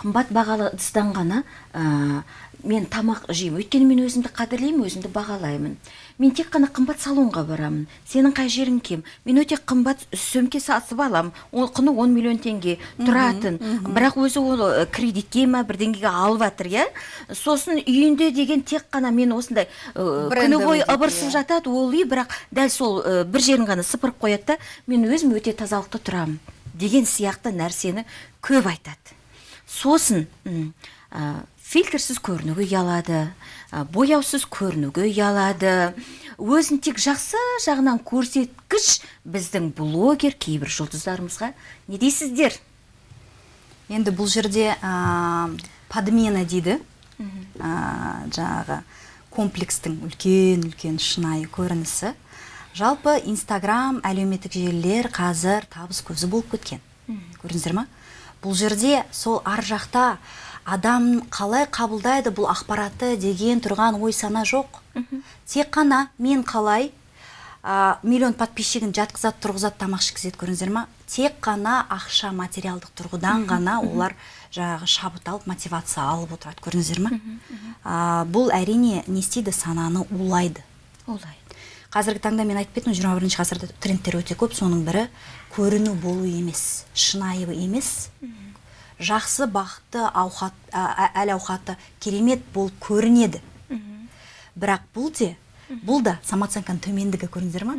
Қымбат бағалы ыдыстан ғана ә, мен тамақ жеймін. Өйткені мен өзімді қадірлеймін өзімді бағалаймын. Мен тек қана қымбат салонға барамын. Сенің қай жерің кем? Мен өте қымбат сөмке сатып аламын ол құны 10 миллион теңге тұратын. бірақ өзі ол кредитке ма бірдеңеге алып жатыр иә? Сосын үйінде деген тек қана мен осындай күні бойы ыбырсып иә. жатады ол үй бірақ дәл сол бір жерін ғана сыпырып қояды да мен өзім өте тазалықты тұрамын деген сияқты нәрсені көп айтады. Сосын фильтрсіз көрінуге ұялады бояусыз көрінуге ұялады. Өзін тек жақсы жағынан көрсеткіш біздің блогер кейбір жұлдыздарымызға. Не дейсіздер? Енді бұл жерде ә, подмена дейді. Ә, жаңағы комплекстің үлкен үлкен шынайы көрінісі. Жалпы инстаграм әлеуметтік желілер қазір табыс көзі болып кеткен. Көрдіңіздер ма? Бұл жерде сол ар жақта адам қалай қабылдайды бұл ақпаратты деген тұрған ой сана жоқ. Тек қана мен қалай а, миллион подписчигін жатқызады тұрғызады тамақ ішкізеді көрдіңіздер ма? Тек қана ақша материалдық тұрғыдан ғана олар жаңағы шабыт алып мотивация алып отырады көрдіңіздер ма? А, бұл әрине не істейді сананы улайды. Олай қазіргі таңда мен айтып кеттім жиырма бірінші ғасырда трендтер өте көп соның бірі көріну болу емес шынайы емес. Жақсы бақытты ауқат ә, әл ауқаты керемет болып көрінеді. Бірақ бұл де бұл да самооценканың төмендігі көрдіңіздер ма?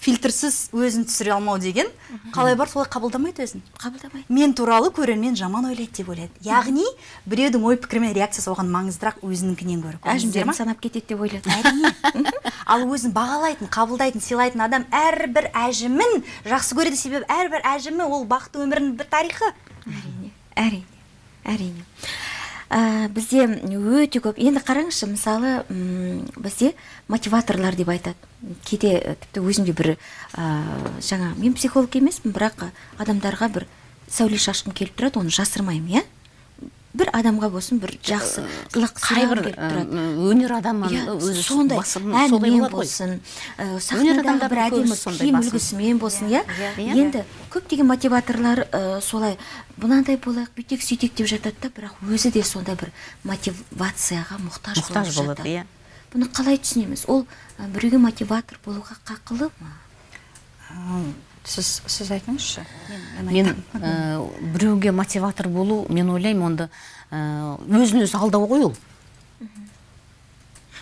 Фильтрсіз өзін түсіре алмау деген қалай бар? Солай қабылдамайды өзін? Қабылдамайды. Мен туралы көрермен жаман ойлайды деп ойлайды. Яғни біреудің ой пікірі мен реакциясы оған маңыздырақ өзінікінен гөрі әжімдерін санап кетеді деп ойлады. Әрине. Ал өзін бағалайтын қабылдайтын сыйлайтын адам әрбір әжімін жақсы көреді. Себебі әрбір әжімі ол бақытты өмірінің бір тарихы. Әрине. Әрине әрине. Ә, бізде өте көп енді қараңызшы мысалы м, бізде мотиваторлар деп айтады. Кейде ә, тіпті өзім де бір ә, жаңа мен психолог емеспін бірақ адамдарға бір сәуле шашқым келіп тұрады оны жасырмаймын иә? Бір адамға болсын бір жақсы ылық қайбір сұрағым келіп тұрады. өнер адамы Иә, өзі сондай әнімен болсын сахнадағы бір әдемі киім үлгісімен болсын иә иә. енді көптеген мотиваторлар солай мынандай болайық бүйтейік сөйтейік деп жатады да бірақ өзі де сондай бір мотивацияға мұқтаж, мұқтаж болады иә. Бұны қалай түсінеміз? Ол біреуге мотиватор болуға қақылы ма? Сіз сіз айтыңызшы. Мен, ә, біреуге мотиватор болу мен ойлаймын онда ә, өзін өзі алдау ғой ол.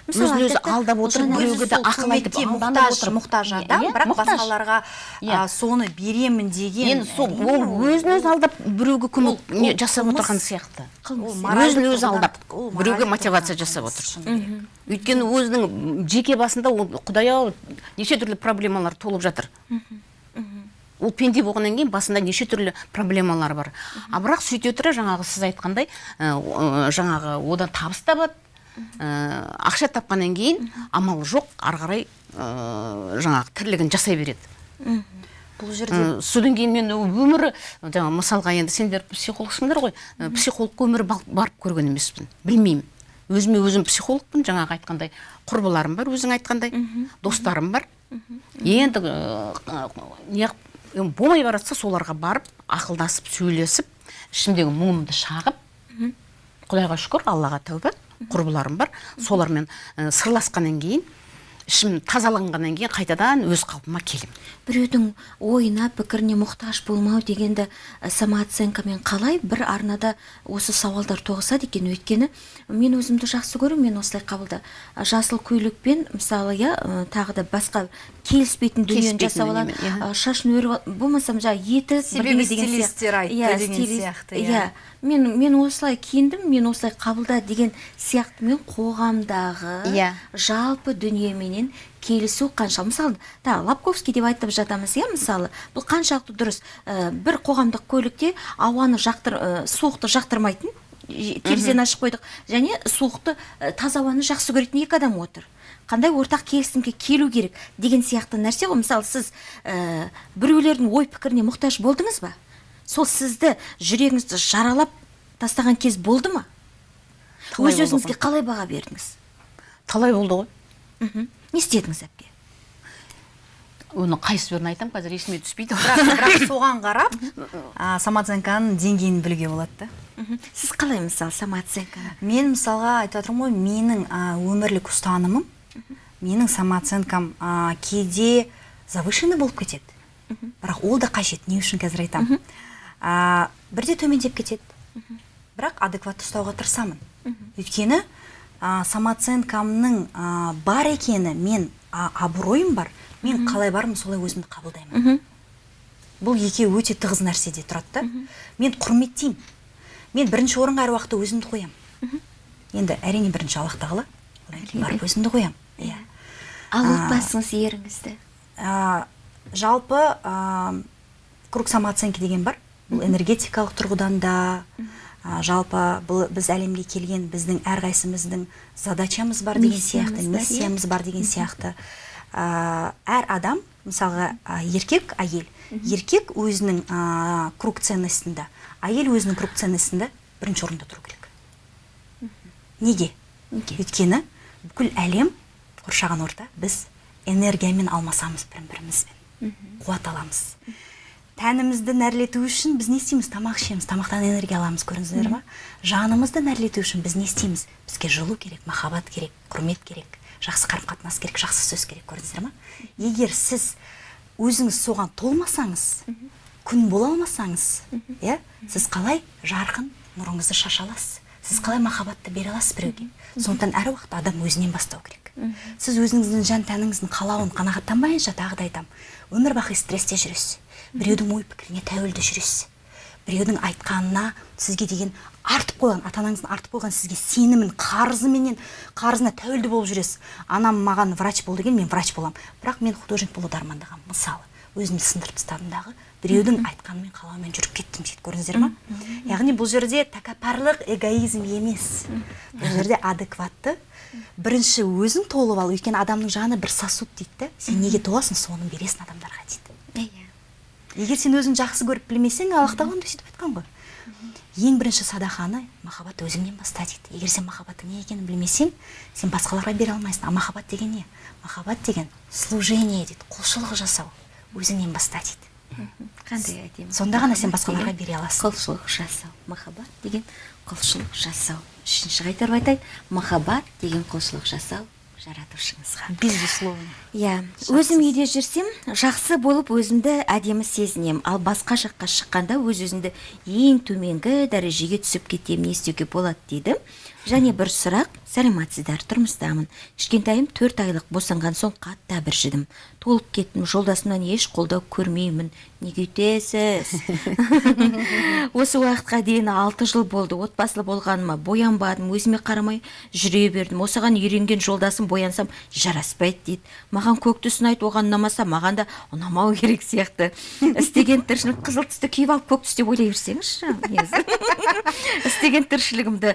Өзін өзі алдап отырып біреуге де ақыл айтып мұқтаж мұқтаж Иә, адам бірақ басқаларға Иә. соны беремін деген енді сол ол өзін өзі алдап біреуге көмек жасап отырған сияқты. Өзін өзі алдап біреуге мотивация жасап отыр өйткені өзінің жеке басында ол құдай ау неше түрлі проблемалар толып жатыр. Ол пенде болғаннан кейін басында неше түрлі проблемалар бар. А бірақ сөйте тұра жаңағы сіз айтқандай жаңағы одан табыс табады. Ақша тапқаннан кейін амал жоқ ары қарай жаңағы тірлігін жасай береді. Бұл жерде содан кейін мен өмірі жаңа мысалға енді сендер психологсыңдар ғой. Психологқа өмірі барып көрген емеспін. Білмеймін. Өзіме өзім психологпын жаңағы айтқандай құрбыларым бар өзің айтқандай достарым бар. Енді неғып болмай бара жатса соларға барып ақылдасып сөйлесіп ішімдегі мұңымды шағып құдайға шүкір аллаға тәуба құрбыларым бар. Солармен ә, сырласқаннан кейін ішім тазаланғаннан кейін қайтадан өз қалпыма келемін біреудің ойына пікіріне мұқтаж болмау дегенді ә, самооценкамен қалай бір арнада осы сауалдар тоғысады екен өйткені мен өзімді жақсы көремін мен осылай қабылда ә, жасыл көйлекпен мысалы иә тағы да басқа келіспейтін дүниені жасап алады дүниемен, иә. шашын өріп ал- болмаса жаңағы еті Себебі бірдеңе деген сияқты. стилистер айтты Иә, деген стилист- сияқты, иә. иә мен мен осылай киіндім мен осылай қабылда деген сияқты мен қоғамдағы Иә. жалпы дүниеменен келісу қанша? Мысалы да лобковский деп айтып жатамыз иә мысалы. Бұл қаншалықты дұрыс? Ә, бір қоғамдық көлікте ауаны жақтыр ә, суықты жақтырмайтын терезені ашып қойдық. Және суықты ә, таза ауаны жақсы көретін екі адам отыр. Қандай ортақ келісімге келу керек деген сияқты нәрсе ғой мысалы сіз ә, біреулердің ой пікіріне мұқтаж болдыңыз ба? Сол сізді жүрегіңізді жаралап тастаған кез болды ма? Өз өзіңізге қалай баға бердіңіз? Талай болды ғой. Мхм. Не істедіңіз әпке? Оны қайсыбірін айтамын қазір есіме түспейді. Бірақ, бірақ соған қарап самооценканың деңгейін білуге болады да. Сіз қалай мысалы самооценканы? Мен мысалға айтып жатырмын ғой менің а, өмірлік ұстанымым менің самооценкам а, кейде завышенный болып кетеді. Бірақ ол да қажет не үшін қазір айтамын а, бірде төмендеп кетеді. Бірақ адекватты ұстауға тырысамын. Өйткені а, самооценкамның а, бар екені мен а, абыройым бар мен қалай бармын солай өзімді қабылдаймын. Бұл екеуі өте тығыз нәрседе тұрады да. Мен құрметтеймін. Мен бірінші орынға әр уақытта өзімді қоямын. Енді әрине бірінші аллах тағала одан кейін барып өзімді қоямын. Иә. Ал отбасыңыз еріңізді. жалпы а, круг самооценки деген бар. Бұл энергетикалық тұрғыдан да жалпы бұл біз әлемге келген біздің әрқайсымыздың задачамыз бар деген сияқты Миссиямыз бар, иә. бар деген сияқты. А, әр адам мысалға еркек әйел. Еркек өзінің а, круг ценностінде. Әйел өзінің круг ценностінде бірінші орында тұру керек. Неге? Неге? өйткені бүкіл әлем қоршаған орта. Біз энергиямен алмасамыз бір бірімізбен қуат аламыз. Тәнімізді нәрлету үшін біз не істейміз? Тамақ ішеміз. Тамақтан энергия аламыз көрдіңіздер ма? Жанымызды нәрлету үшін біз не істейміз? Бізге жылу керек махаббат керек құрмет керек жақсы қарым қатынас керек жақсы сөз керек көрдіңіздер ма? Егер сіз өзіңіз соған толмасаңыз күн бола алмасаңыз иә сіз қалай жарқын нұрыңызды шаша аласыз? Сіз қалай махаббатты бере аласыз біреуге? Сондықтан әр уақытта адам өзінен бастау керек. Сіз өзіңіздің жан тәніңіздің қалауын қанағаттанбайынша тағы да айтамын өмір бақи стрессте жүресіз. Біреудің ой пікіріне тәуелді жүресіз біреудің айтқанына сізге деген артып қойған ата анаңыздың артып қойған сізге сенімін қарызыменен қарызына тәуелді болып жүресіз. Анам маған врач бол деген мен врач боламын. Бірақ мен художник болуды армандағанмын. Мысалы өзімді сындырып тастадым дағы біреудің айтқанымен қалауымен жүріп кеттім дейді көрдіңіздер ма? Яғни бұл жерде тәкаппарлық эгоизм емес. Бұл жерде адекватты. Бірінші өзің толып ал. Өйткені адамның жаны бір сосуд дейді да. Сен неге толасың? Соны бересің адамдарға дейді. Егер сен өзің жақсы көріп білмесең аллах тағала сөйтіп айтқан ғой. Ең бірінші садақаны махаббат өзіңнен баста дейді егер сен махаббаттың не екенін білмесең сен басқаларға бере алмайсың. А махаббат деген не? Махаббат деген служение дейді құлшылық жасау өзіңнен баста дейді қандай әдемі сонда ғана сен басқаларға бере аласың. құлшылық жасау. Махаббат деген құлшылық жасау. Үшінші қайтарып айтайын махаббат деген құлшылық жасау. Жаратушыңызға безусловно. Иә өзім үйде жүрсем жақсы болып өзімді әдемі сезінемін ал басқа жаққа шыққанда өз өзімді ең төменгі дәрежеге түсіп кетемін не істеуге болады дейді және бір сұрақ сәлеметсіздер тұрмыстамын. Кішкентайым төрт айлық босанған соң қатты әбіржідім толып кеттім жолдасымнан еш қолдау көрмеймін. Неге өйтесіз осы уақытқа дейін алты жыл болды. Отбасылы болғаныма боянбадым. Өзіме қарамай жүре бердім. Осыған үйренген жолдасым боянсам жараспайды дейді. Маған көк түсті ұнайды оған ұнамаса маған да ұнамау керек сияқты. Істеген тіршілік қызыл түсті киіп алып көк түс деп ойлай берсеңізші істеген тіршілігімді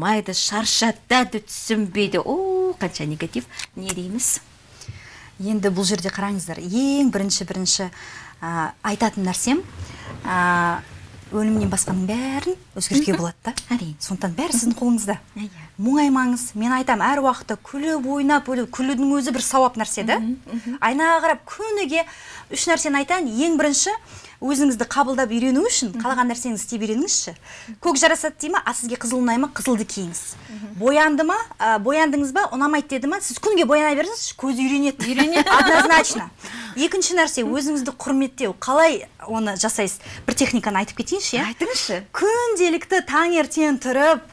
бағаламайды шаршатады түсінбейді. О қанша негатив. Не дейміз? Енді бұл жерде қараңыздар ең бірінші бірінші айтатын нәрсем а, өлімнен басқаның бәрін өзгертуге болады да. Әрине. сондықтан бәрі сіздің қолыңызда. Иә. мұңаймаңыз мен айтам әр уақытта күліп ойнап өліп күлудің өзі бір сауап нәрсе да. Айнаға қарап күніге үш нәрсені айтайын. Ең бірінші өзіңізді қабылдап үйрену үшін қалаған нәрсеңізді істей беріңізші көк жарасады дей ма а сізге қызыл ұнай ма қызылды киіңіз. Боянды ма ә, бояндыңыз ба ұнамайды деді ма сіз күніге бояна беріңізші көзі үйренеді үйренеді. Однозначно. Екінші нәрсе өзіңізді құрметтеу. Қалай оны жасайсыз? Бір техниканы айтып кетейінші иә? Айтыңызшы. Күнделікті таңертең тұрып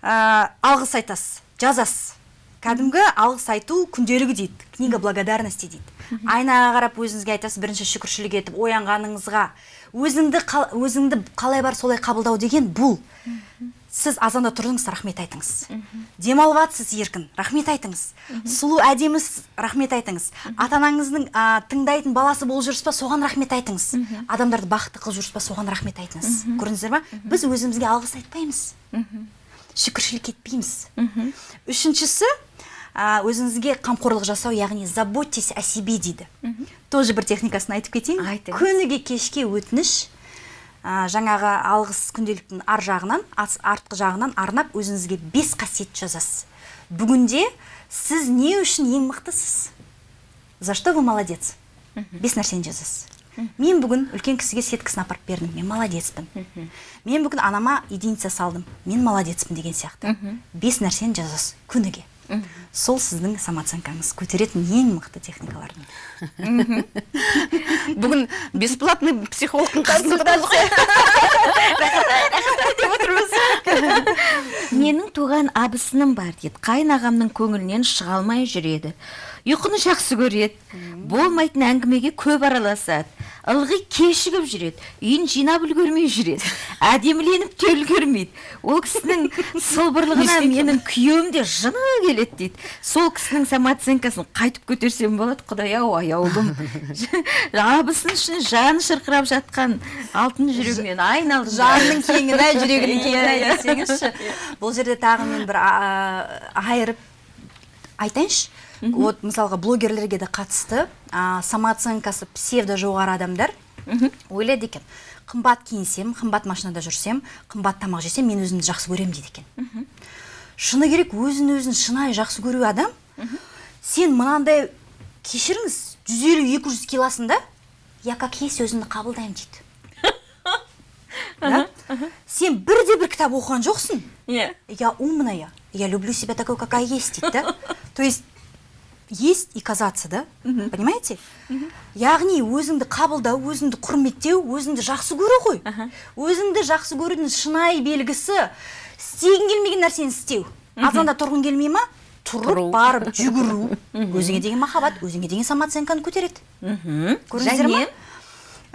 ә, алғыс айтасыз жазасыз. Кәдімгі алғыс айту күнделігі дейді. Книга благодарности дейді. Айнаға қарап өзіңізге айтасыз бірінші шүкіршілік етіп оянғаныңызға. Өзіңді қал- өзіңді қалай бар солай қабылдау деген бұл. Сіз азанда тұрдыңыз рахмет айтыңыз. Демалып жатсыз еркін рахмет айтыңыз. Сұлу әдемісіз рахмет айтыңыз. Ата анаңыздың а, тыңдайтын баласы болып жүрсіз ба соған рахмет айтыңыз. Адамдарды бақытты қылып жүрсіз ба соған рахмет айтыңыз. Көрдіңіздер ма? Біз өзімізге алғыс айтпаймыз. Шүкіршілік етпейміз. Үшіншісі өзіңізге қамқорлық жасау яғни заботьтесь о себе дейді. Тоже бір техникасын айтып кетейін. Айтыңыз. күніге кешке өтініш а, жаңағы алғыс күнделіктің ар жағынан артқы жағынан арнап өзіңізге бес қасиет жазасыз. Бүгінде сіз не үшін ең мықтысыз? За что вы молодец? Бес нәрсені жазасыз. Мен бүгін үлкен кісіге сеткасын апарып бердім. Мен молодецпін. Мен бүгін анама единица салдым. Мен молодецпін деген сияқты. Бес нәрсені жазасыз күніге. Сол сіздің самооценкаңыз көтеретін ең мықты техникалардың. Бүгін бесплатный психологтың қасында менің туған абысыным бар дейді қайын ағамның көңілінен шыға алмай жүреді. Ұйқыны жақсы көреді. Болмайтын әңгімеге көп араласады. Ылғи кешігіп жүреді. Үйін жинап үлгермей жүреді. Әдеміленіп те үлгермейді ол кісінің сылбырлығына менің күйеуім де жыны келеді дейді. Сол кісінің самооценкасын қайтып көтерсем болады құдай ау аяулым. Абысын үшін жаны шырқырап жатқан алтын жүрегімен айналдым жанның кеңін ай жүрегінің кеңін ай десеңізші. Бұл жерде тағы мен бір айырып айтайыншы. Вот мысалға блогерлерге де қатысты. А, самооценкасы псевдо жоғары адамдар ойлайды екен. Қымбат киінсем қымбат машинада жүрсем қымбат тамақ жесем мен өзімді жақсы көремін дейді екен. Шыны керек өзін өзін шынайы жақсы көру адам. Сен мынандай кешіріңіз 150-200 килосында я как есть өзімді қабылдаймын дейді. Да? сен бірде бір кітап оқыған жоқсың. Иә. Я умная я люблю себя такой какая есть дейді да. То есть есть и казаться да? Понимаете? Яғни өзіңді қабылдау өзіңді құрметтеу өзіңді жақсы көру ғой. Өзіңді жақсы көрудің шынайы белгісі істегің келмеген нәрсені істеу. Азанда тұрғың келмей ма? Тұрып барып жүгіру. Өзіңе деген махаббат өзіңе деген самооценканы көтереді. Көрдіңіздер ма?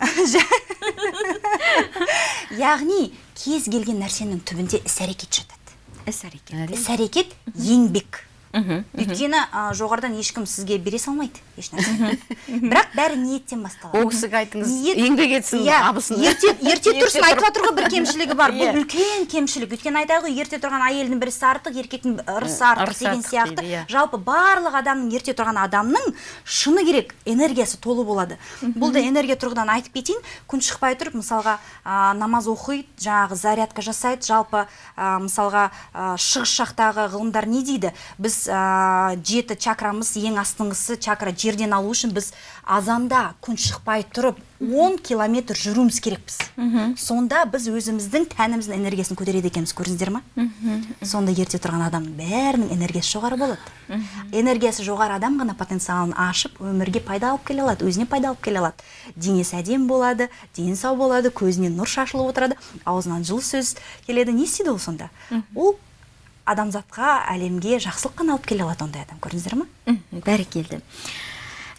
Яғни кез келген нәрсенің түбінде іс әрекет жатады. Іс әрекет іс әрекет еңбек. Өйткені а, жоғарыдан ешкім сізге бере салмайды ешнәрсені бірақ бәрі ниеттен басталады. Ол кісіге айтыңыз еңбек етсін Иә, абысын. ерте ерте тұрсын айтып жатыр ғой бір кемшілігі бар. Иә. бұл үлкен кемшілік. Өйткені айтады ғой ерте тұрған әйелдің бірісі артық еркектің ырысы артық деген сияқты. иә. жалпы барлық адамның ерте тұрған адамның шыны керек энергиясы толы болады. Бұл да энергия тұрғыдан айтып кетейін. Күн шықпай тұрып мысалға намаз оқиды жаңағы зарядка жасайды. Жалпы а, мысалға шығыс жақтағы ғылымдар не дейді? Біз жеті чакрамыз ең астыңғысы чакра жерден алу үшін біз азанда күн шықпай тұрып 10 километр жүруіміз керекпіз. Сонда біз өзіміздің тәніміздің энергиясын көтереді екенбіз көрдіңіздер ма? Сонда ерте тұрған адамның бәрінің энергиясы жоғары болады. Энергиясы жоғары адам ғана потенциалын ашып өмірге пайда алып келе алады өзіне пайда алып келе алады. Денесі әдемі болады дені сау болады көзінен нұр шашылып отырады аузынан жылы сөз келеді. Не істейді ол сонда? Ол адамзатқа әлемге жақсылық қана алып келе алады ондай адам көрдіңіздер ма? Бәрекелді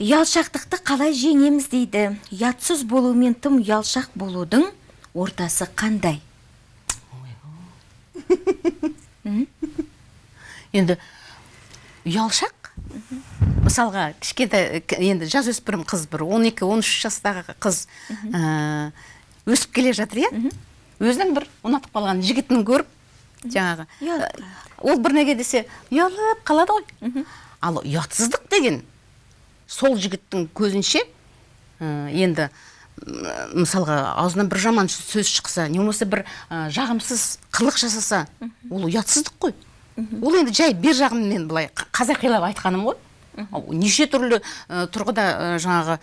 ұялшақтықты қалай жеңеміз дейді. Ұятсыз болу мен тым ұялшақ болудың ортасы қандай? Енді ұялшақ? Мысалға кішкентай енді жасөспірім қыз бір 12-13 жастағы қыз ә, өсіп келе жатыр иә? Өзінің бір ұнатып қалған жігітін көріп жаңағы ол бір неге десе ұялып қалады ғой. Ал ұятсыздық деген сол жігіттің көзінше енді мысалға аузынан бір жаман сөз шықса не болмаса бір жағымсыз қылық жасаса ол ұятсыздық қой. Ол енді жай бер жағын мен былай қазақилап айтқаным ғой. Неше түрлі тұрғыда жаңағы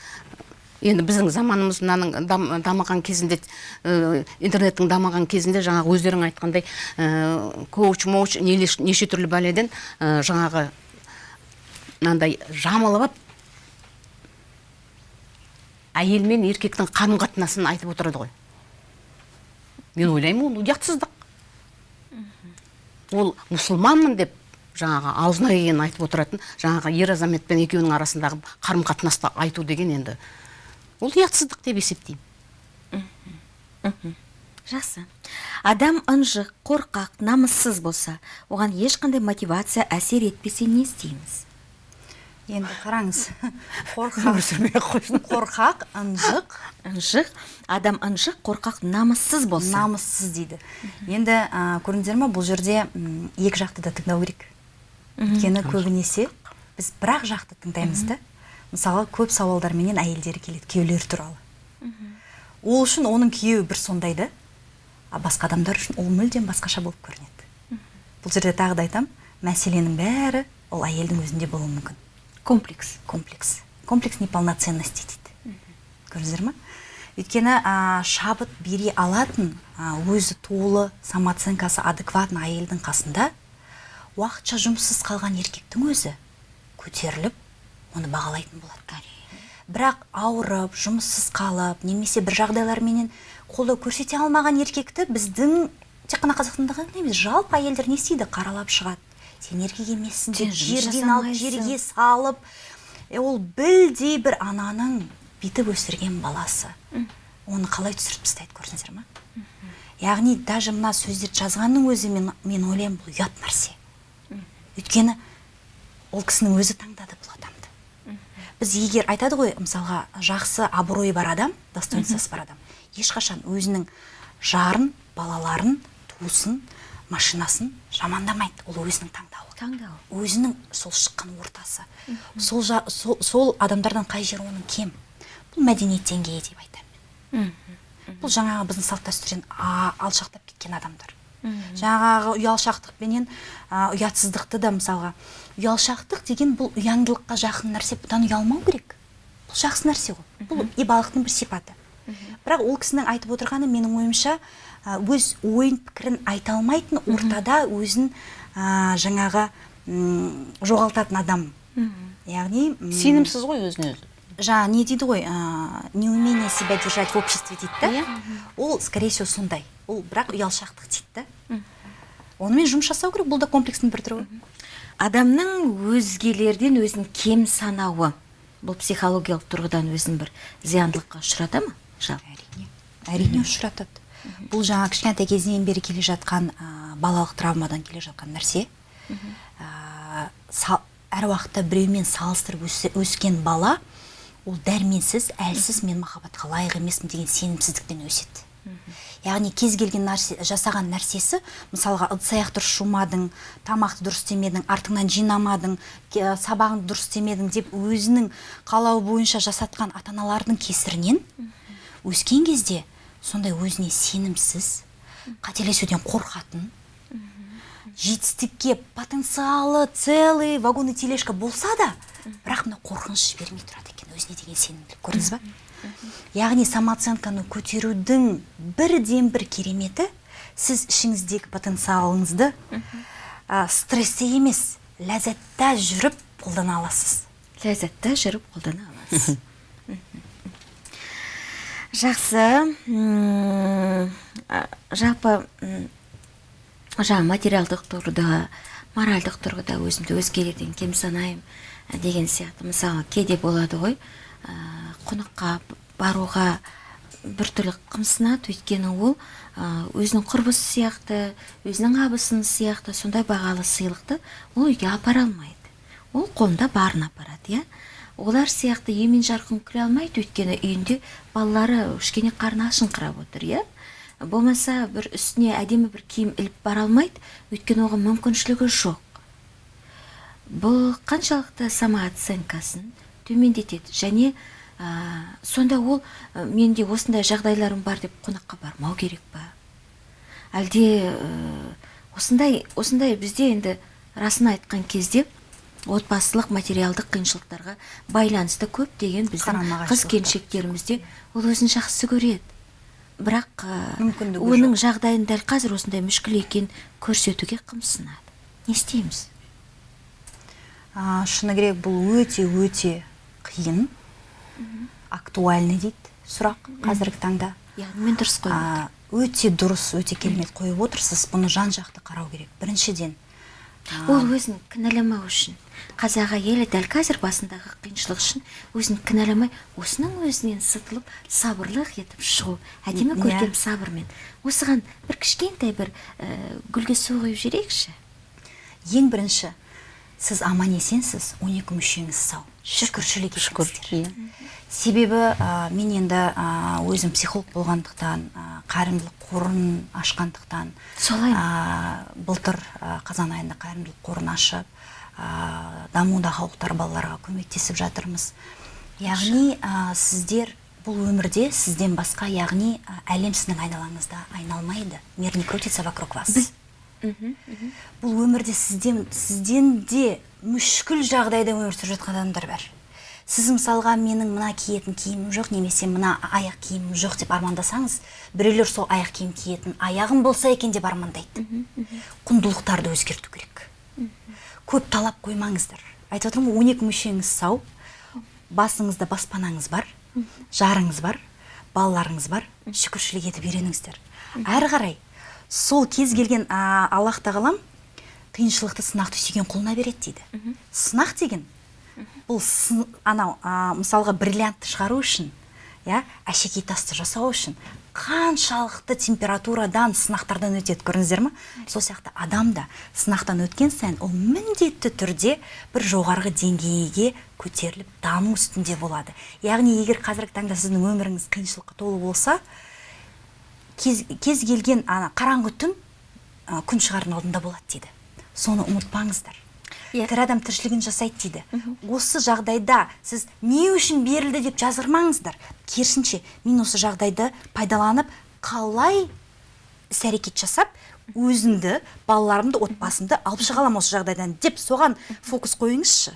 енді біздің заманымыз мынаның дам- дамыған кезінде интернеттің дамыған кезінде жаңағы өздерің айтқандай ә, коуч моуч неше түрлі бәледен жаңағы мынандай жамылып алып әйел мен еркектің қарым қатынасын айтып отырады ғой. Мен ойлаймын ол ұятсыздық. Ол мұсылманмын деп жаңағы аузына келгенін айтып отыратын жаңағы ер азамат пен екеуінің арасындағы қарым қатынасты айту деген енді ол ұятсыздық деп есептеймін. Жақсы. Адам ынжық қорқақ намыссыз болса оған ешқандай мотивация әсер етпесе не істейміз? Енді қараңыз қорқақ. Қорқақ ынжық. Ынжық. Адам ынжық қорқақ намыссыз болса. Намыссыз дейді. Енді ә, көрдіңіздер ма бұл жерде екі жақты да тыңдау керек. Өйткені көбінесе біз бір ақ жақты тыңдаймыз да. Мысалы көп сауалдарменен әйелдері келеді күйеулері туралы. Ол үшін оның күйеуі бір сондай да а басқа адамдар үшін ол мүлдем басқаша болып көрінеді. Бұл жерде тағы да айтамын мәселенің бәрі ол әйелдің өзінде болуы мүмкін. Комплекс. Комплекс. Комплекс неполноценности дейді. Көрдіңіздер ма өйткені а, шабыт бере алатын а, өзі толы самооценкасы адекватный әйелдің қасында уақытша жұмыссыз қалған еркектің өзі көтеріліп оны бағалайтын болады бірақ ауырып жұмыссыз қалып немесе бір жағдайларменен қолдау көрсете алмаған еркекті біздің тек қана қазақстанда ғана емес жалпы әйелдер не істейді? Қаралап шығады. Сен еркек емессің деп жерден алып жерге салып ол білдей бір ананың бүйтіп өсірген баласы. Оны қалай түсіріп тастайды көрдіңіздер ма? Яғни даже мына сөздерді жазғанның өзі мен, мен ойлаймын бұл ұят нәрсе. Өйткені ол кісінің өзі таңдады бұл біз егер айтады ғой мысалға жақсы абыройы бар адам достоинствосы бар адам ешқашан өзінің жарын балаларын туысын машинасын жамандамайды. Ол өзінің таңдауы. Таңдау өзінің сол шыққан ортасы. Сол, жа, сол, сол адамдардан қай жері оның кем? Бұл мәдениет деңгейі деп айтамын. Бұл жаңағы біздің салт дәстүрден алшақтап кеткен адамдар. Жаңағы ұялшақтықпенен а, ұятсыздықты да мысалға. Ұялшақтық деген бұл ұяңдылыққа жақын нәрсе бұдан ұялмау керек. Бұл жақсы нәрсе ғой. Бұл ибалықтың бір сипаты. Бірақ ол кісінің айтып отырғаны менің ойымша өз ойын пікірін айта алмайтын ортада өзін жаңағы жоғалтатын адам. Яғни сенімсіз ғой өзіне өзі? жаңа не дейді ғой ә, неумение себя держать в обществе дейді да? Иә. ол скорее всего сондай. Ол бірақ ұялшақтық дейді да онымен жұмыс жасау керек бұл да комплекстің бір түрі ғой. Адамның өзгелерден өзін кем санауы. Бұл психологиялық тұрғыдан өзін бір зияндылыққа ұшырата ма? Жалпы. Әрине. Әрине ұшыратады. Бұл жаңа кішкентай кезінен бері келе жатқан ә, балалық травмадан келе жатқан нәрсе. Ә, са- әр уақытта біреумен салыстырып өскен бала ол дәрменсіз әлсіз мен махаббатқа лайық емеспін деген сенімсіздіктен өседі. Яғни кез келген нәрсе жасаған нәрсесі мысалға ыдыс аяқ дұрыс жумадың тамақты дұрыс істемедің артыңнан жинамадың ке- сабағыңды дұрыс істемедің деп өзінің қалауы бойынша жасатқан ата аналардың кесірінен өскен кезде сондай өзіне сенімсіз қателесуден қорқатын жетістікке потенциалы целый вагон и тележка болса да бірақ мына қорқыныш жібермей тұрады екен өзіне деген сенімділік көрдіңіз ба? Яғни самооценканы көтерудің бірден бір кереметі сіз ішіңіздегі потенциалыңызды а, стрессте емес ләззатта жүріп қолдана аласыз. Ләззатта жүріп қолдана аласыз. Жақсы. А, жалпы материалдық тұрғыда моральдық тұрғыда өзімді өзгелерден кем санаймын ә, деген сияқты. Мысалы кейде болады ғой ә, қонаққа баруға біртүрлі қымсынады. Өйткені ол өзінің құрбысы сияқты өзінің абысын сияқты сондай бағалы сыйлықты ол үйге апара алмайды. Ол қолында барын апарады иә. Олар сияқты емен жарқын күле алмайды. Өйткені үйінде балалары кішкене қарны ашыңқырап отыр иә. Болмаса бір үстіне әдемі бір киім іліп бара алмайды. Өйткені оған мүмкіншілігі жоқ. Бұл қаншалықты самооценкасын төмендетеді. Және ә, сонда ол ә, менде осындай жағдайларым бар деп қонаққа бармау керек па? Әлде ә, осындай осындай бізде енді расын айтқан кезде отбасылық материалдық қиыншылықтарға байланысты көптеген біздің қыз келіншектерімізде ол өзін жақсы көреді. Бірақ Мүмкіндігі оның жағдайын дәл қазір осындай мүшкіл екенін көрсетуге қымсынады. Не істейміз? Шыны керек бұл өте өте қиын актуальный дейді сұрақ қазіргі таңда. Яғни мен дұрыс қойып өте дұрыс өте керемет қойып отырсыз. Бұны жан жақты қарау керек. Біріншіден ол өзін кінәламау үшін. Қазақ әйелі дәл қазір басындағы қиыншылық үшін өзін кінәламай осының өзінен сытылып сабырлық етіп шығу. Әдемі Иә. көркем сабырмен. Осыған бір кішкентай бір ә, гүлге су құйып жіберейікші ең бірінші сіз аман есенсіз 12 мүшеңіз сау. Шүкіршілік етіңіздер. иә себебі ә, мен енді ә, өзім психолог болғандықтан ә, қайырымдылық қорын ашқандықтан Солай. ә, былтыр ә, қазан айында қайырымдылық қорын ашып ә, дамуда халықтар балаларға көмектесіп жатырмыз. Яғни ә, сіздер бұл өмірде сізден басқа яғни әлем сіздің айналаңызда айналмайды. Мир не крутится вокруг вас. Бұл өмірде сізден сізден де мүшкіл жағдайда өмір сүріп жатқан адамдар бар. Сіз мысалға менің мына киетін киімім жоқ немесе мына аяқ киімім жоқ деп армандасаңыз біреулер сол аяқ киім киетін аяғым болса екен деп армандайды. Құндылықтарды өзгерту керек. Көп талап қоймаңыздар. Айтып отырмын ғой он екі мүшеңіз сау басыңызда баспанаңыз бар жарыңыз бар балаларыңыз бар шүкіршілік етіп үйреніңіздер. Әрі қарай сол кез келген а, аллах тағалам қиыншылықты сынақты сүйген құлына береді дейді. Сынақ деген бұл сын- анау мысалға бриллиантты шығару үшін иә әшекей тасты жасау үшін қаншалықты температурадан сынақтардан өтеді көрдіңіздер ма сол сияқты адам да сынақтан өткен сайын ол міндетті түрде бір жоғарғы деңгейге көтеріліп даму үстінде болады. Яғни егер қазіргі таңда сіздің өміріңіз қиыншылыққа толы болса кез, кез келген ана қараңғы түн күн шығардың алдында болады дейді. Соны ұмытпаңыздар. Иә. тірі адам тіршілігін жасайды дейді. Осы жағдайда сіз не үшін берілді деп жазғырмаңыздар керісінше мен осы жағдайды пайдаланып қалай іс әрекет жасап өзімді балаларымды отбасымды алып шыға аламын осы жағдайдан деп соған фокус қойыңызшы.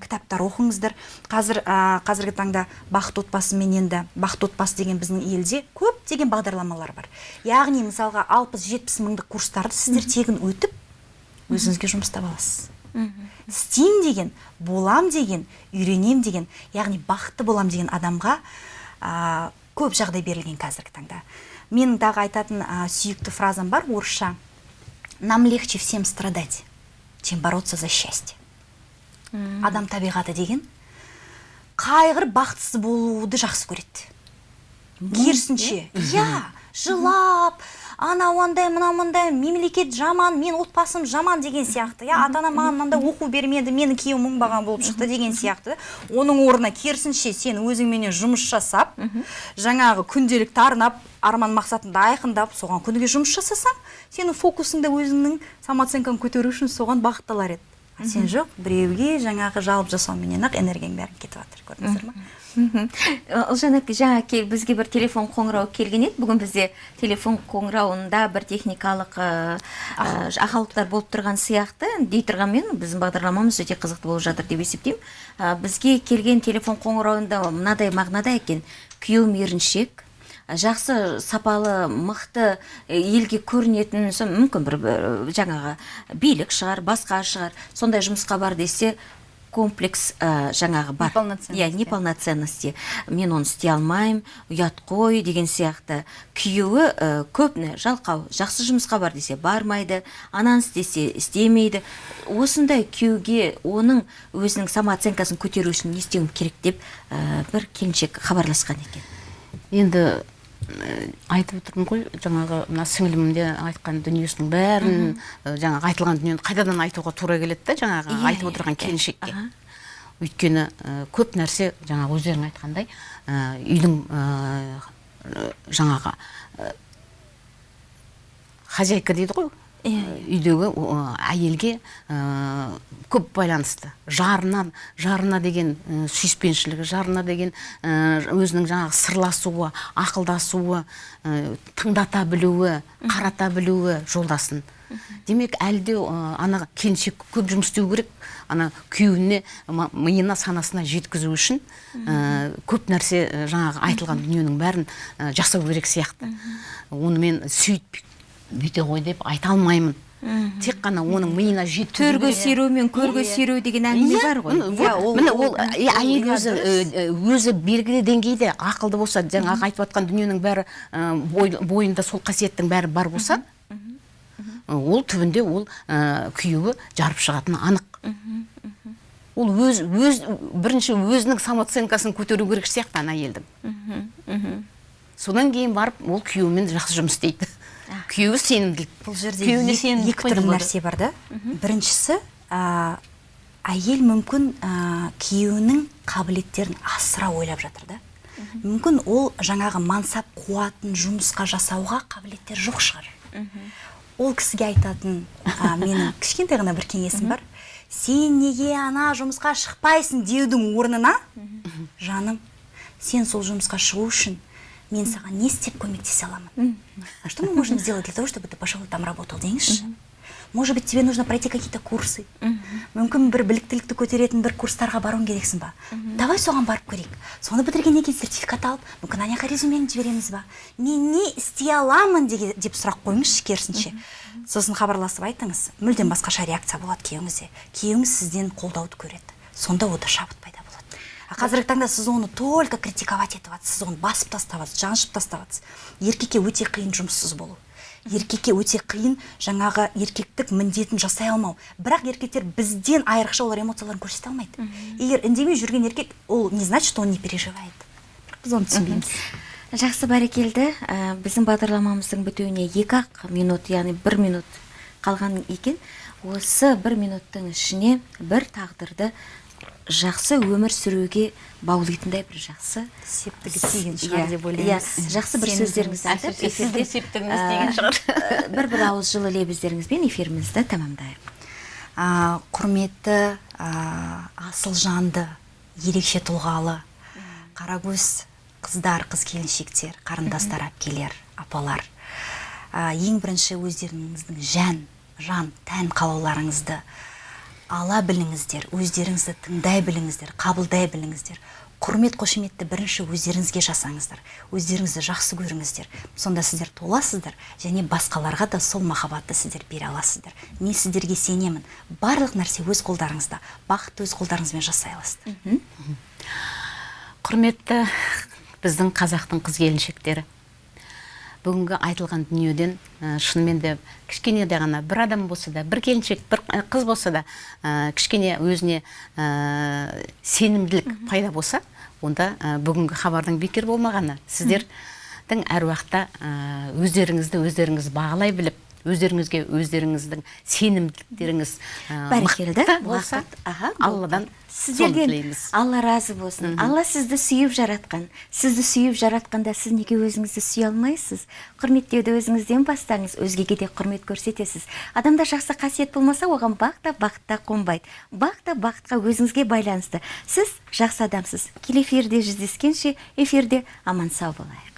Кітаптар оқыңыздар. Қазір ә, қазіргі таңда бақыт отбасымен енді бақыт отбасы деген біздің елде көптеген бағдарламалар бар. Яғни мысалға алпыс жетпіс мыңдық курстарды сіздер тегін өтіп өзіңізге жұмыс таба аласыз істеймін деген болам деген үйренем деген яғни бақытты болам деген адамға а, көп жағдай берілген қазіргі таңда. Менің тағы айтатын а, сүйікті фразам бар орысша. Нам легче всем страдать чем бороться за счастье адам табиғаты деген қайғырып бақытсыз болуды жақсы көреді. Керісінше иә жылап анау андай мынау мындай мемлекет жаман мен отбасым жаман деген сияқты. Иә ата анам маған мынандай оқу бермеді мені күйеуім оңбаған болып шықты деген сияқты. Оның орнына керісінше сен өзіңменен жұмыс жасап жаңағы күнделікті арнап арман мақсатыңды айқындап соған күніге жұмыс жасасаң сенің фокусыңды өзіңнің самооценкаңды көтеру үшін соған бағытталар еді. Сен жоқ біреуге жаңағы жалып жасауменен ақ энергияң бәрі кетіп жатыр көрдіңіздер ма мхм. Ұлжан әпке жаңа бізге бір телефон қоңырау келген еді. Бүгін бізде телефон қоңырауында бір техникалық ә, ә, ақаулықтар болып тұрған сияқты. Дей тұрғанмен біздің бағдарламамыз өте қызықты болып жатыр деп есептеймін. Бізге келген телефон қоңырауында мынадай мағынада екен. Күйеуім еріншек. Жақсы сапалы мықты э, елге көрінетін мүмкін бір бір жаңағы билік шығар басқа шығар. Сондай жұмысқа бар десе комплекс ә, жаңағы бар. Неполноценности. иә неполноценности. Мен оны істей алмаймын ұят қой деген сияқты. Күйеуі ә, көп не жалқау жақсы жұмысқа бар десе бармайды ананы істесе істемейді. Осындай күйеуге оның өзінің самооценкасын көтеру үшін не істеуім керек деп ә, бір келіншек хабарласқан екен. Енді э, айтып отырмын ғой жаңағы мына сіңілім де айтқан дүниесінің бәрін жаңағы айтылған дүниені қайтадан айтуға тура келеді да жаңағы Иә, айтып отырған иә. келіншекке. Өйткені көп нәрсе жаңағы өздерің айтқандай үйдің жаңағы хозяйка дейді ғой. Үйдегі әйелге көп байланысты. Жарына жарына деген сүйіспеншілігі жарына деген өзінің жаңағы сырласуы ақылдасуы тыңдата білуі қарата білуі жолдасын. Демек әлі де ана келіншек көп жұмыс істеу керек. Ана күйеуіне миына санасына жеткізу үшін ә, көп нәрсе жаңағы айтылған дүниенің бәрін ә, жасау керек сияқты. Оны мен сөйт бүйте ғой деп айта алмаймын. Тек қана оның миына жеткізу төрге керек. сүйреу мен көрге сүйреу деген әңгіме Иә, бар ғой. міне, Иә, ол- міне ол әйел өзі өзі белгілі деңгейде ақылды болса жаңағы айтып жатқан дүниенің бәрі бой- бойында сол қасиеттің бәрі бар болса ол түбінде ол күйеуі жарып шығатыны анық. Ол өз өз бірінші өзінің самооценкасын көтеру керек сияқты ана әйелдің содан кейін барып ол күйеуімен жақсы жұмыс істейді. Күйеуі сенімділік бұл жерде күйеуіне екі, түрлі нәрсе бар да. Біріншісі ә, әйел мүмкін ә, күйеуінің қабілеттерін асыра ойлап жатыр да. Мүмкін ол жаңағы мансап қуатын жұмысқа жасауға қабілеттері жоқ шығар. Ол кісіге айтатын ә, менің кішкентай ғана бір кеңесім бар. Сен неге ана жұмысқа шықпайсың? деудің орнына жаным сен сол жұмысқа шығу үшін мен саған не істеп көмектесе аламын? А что мы можем сделать для того чтобы ты пошел там работал деңізші может быть тебе нужно пройти какие то курсы мүмкін бір біліктілікті көтеретін бір курстарға баруың керексің ба? Давай соған барып көрейік. Соны бітіргеннен кейін сертификат алып? Мүмкін ана жаққа резюмеңді жібереміз ба? Мен не істей аламын деп сұрақ қойыңызшы керісінше. Сосын хабарласып айтыңыз. Мүлдем басқаша реакция болады күйеуіңізде. Күйеуіңіз сізден қолдауды көреді. Сонда ода шабыт пайда қазіргі таңда сіз оны только критиковать етіп жатсыз сіз оны басып тастап жатсыз жаншып тастап жатсыз еркекке өте қиын жұмыссыз болу. Еркекке өте қиын жаңағы еркектік міндетін жасай алмау. Бірақ еркектер бізден айрықша олар эмоцияларын көрсете алмайды. Егер үндемей жүрген еркек ол не значит что он не переживает? Біз оны түсінбейміз. Жақсы бәрекелді. Ә, біздің бағдарламамыздың бітуіне екі ақ минут яғни бір минут қалған екен. Осы бір минуттың ішіне бір тағдырды жақсы өмір сүруге баулитындай бір жақсы. Септігі тиген Иә, шығар деп иә, ойлаймыз. жақсы бір сөздеріңізді айтып сіздің септігіңіз тиген шығар. бір бір ауыз жылы лебіздеріңізбен эфирімізді тәмамдайық. Құрметті асыл жанды ерекше тұлғалы қарагөз қыздар қыз келіншектер қарындастар әпкелер апалар. Ең бірінші өздеріңіздің жан жан тән қалауларыңызды ала біліңіздер өздеріңізді тыңдай біліңіздер қабылдай біліңіздер. Құрмет қошеметті бірінші өздеріңізге жасаңыздар өздеріңізді жақсы көріңіздер. Сонда сіздер толасыздар және басқаларға да сол махаббатты сіздер бере аласыздар. Мен сіздерге сенемін. Барлық нәрсе өз қолдарыңызда бақытты өз қолдарыңызбен жасай аласыздар. Құрметті біздің қазақтың қыз келіншектері. Бүгінгі айтылған дүниеден ә, шынымен де кішкене де ғана бір адам болса да бір келіншек бір қыз болса да ә, кішкене өзіне ә, сенімділік пайда болса онда ә, бүгінгі хабардың бекер болмағаны. Сіздердің әр уақытта өздеріңізді өздеріңіз бағалай біліп өздеріңізге өздеріңіздің сенімділіктеріңіз бәрекелді. болса алладан сіздерден алла разы болсын. Алла сізді сүйіп жаратқан. Сізді сүйіп жаратқанда сіз неге өзіңізді сүйе алмайсыз? Құрметтеуді өзіңізден бастаңыз. Өзгеге де құрмет көрсетесіз. Адамда жақсы қасиет болмаса оған бақ та бақыт та қонбайды. Бақ та бақытқа өзіңізге байланысты. Сіз жақсы адамсыз. Келесі эфирде жүздескенше эфирде аман сау болайық.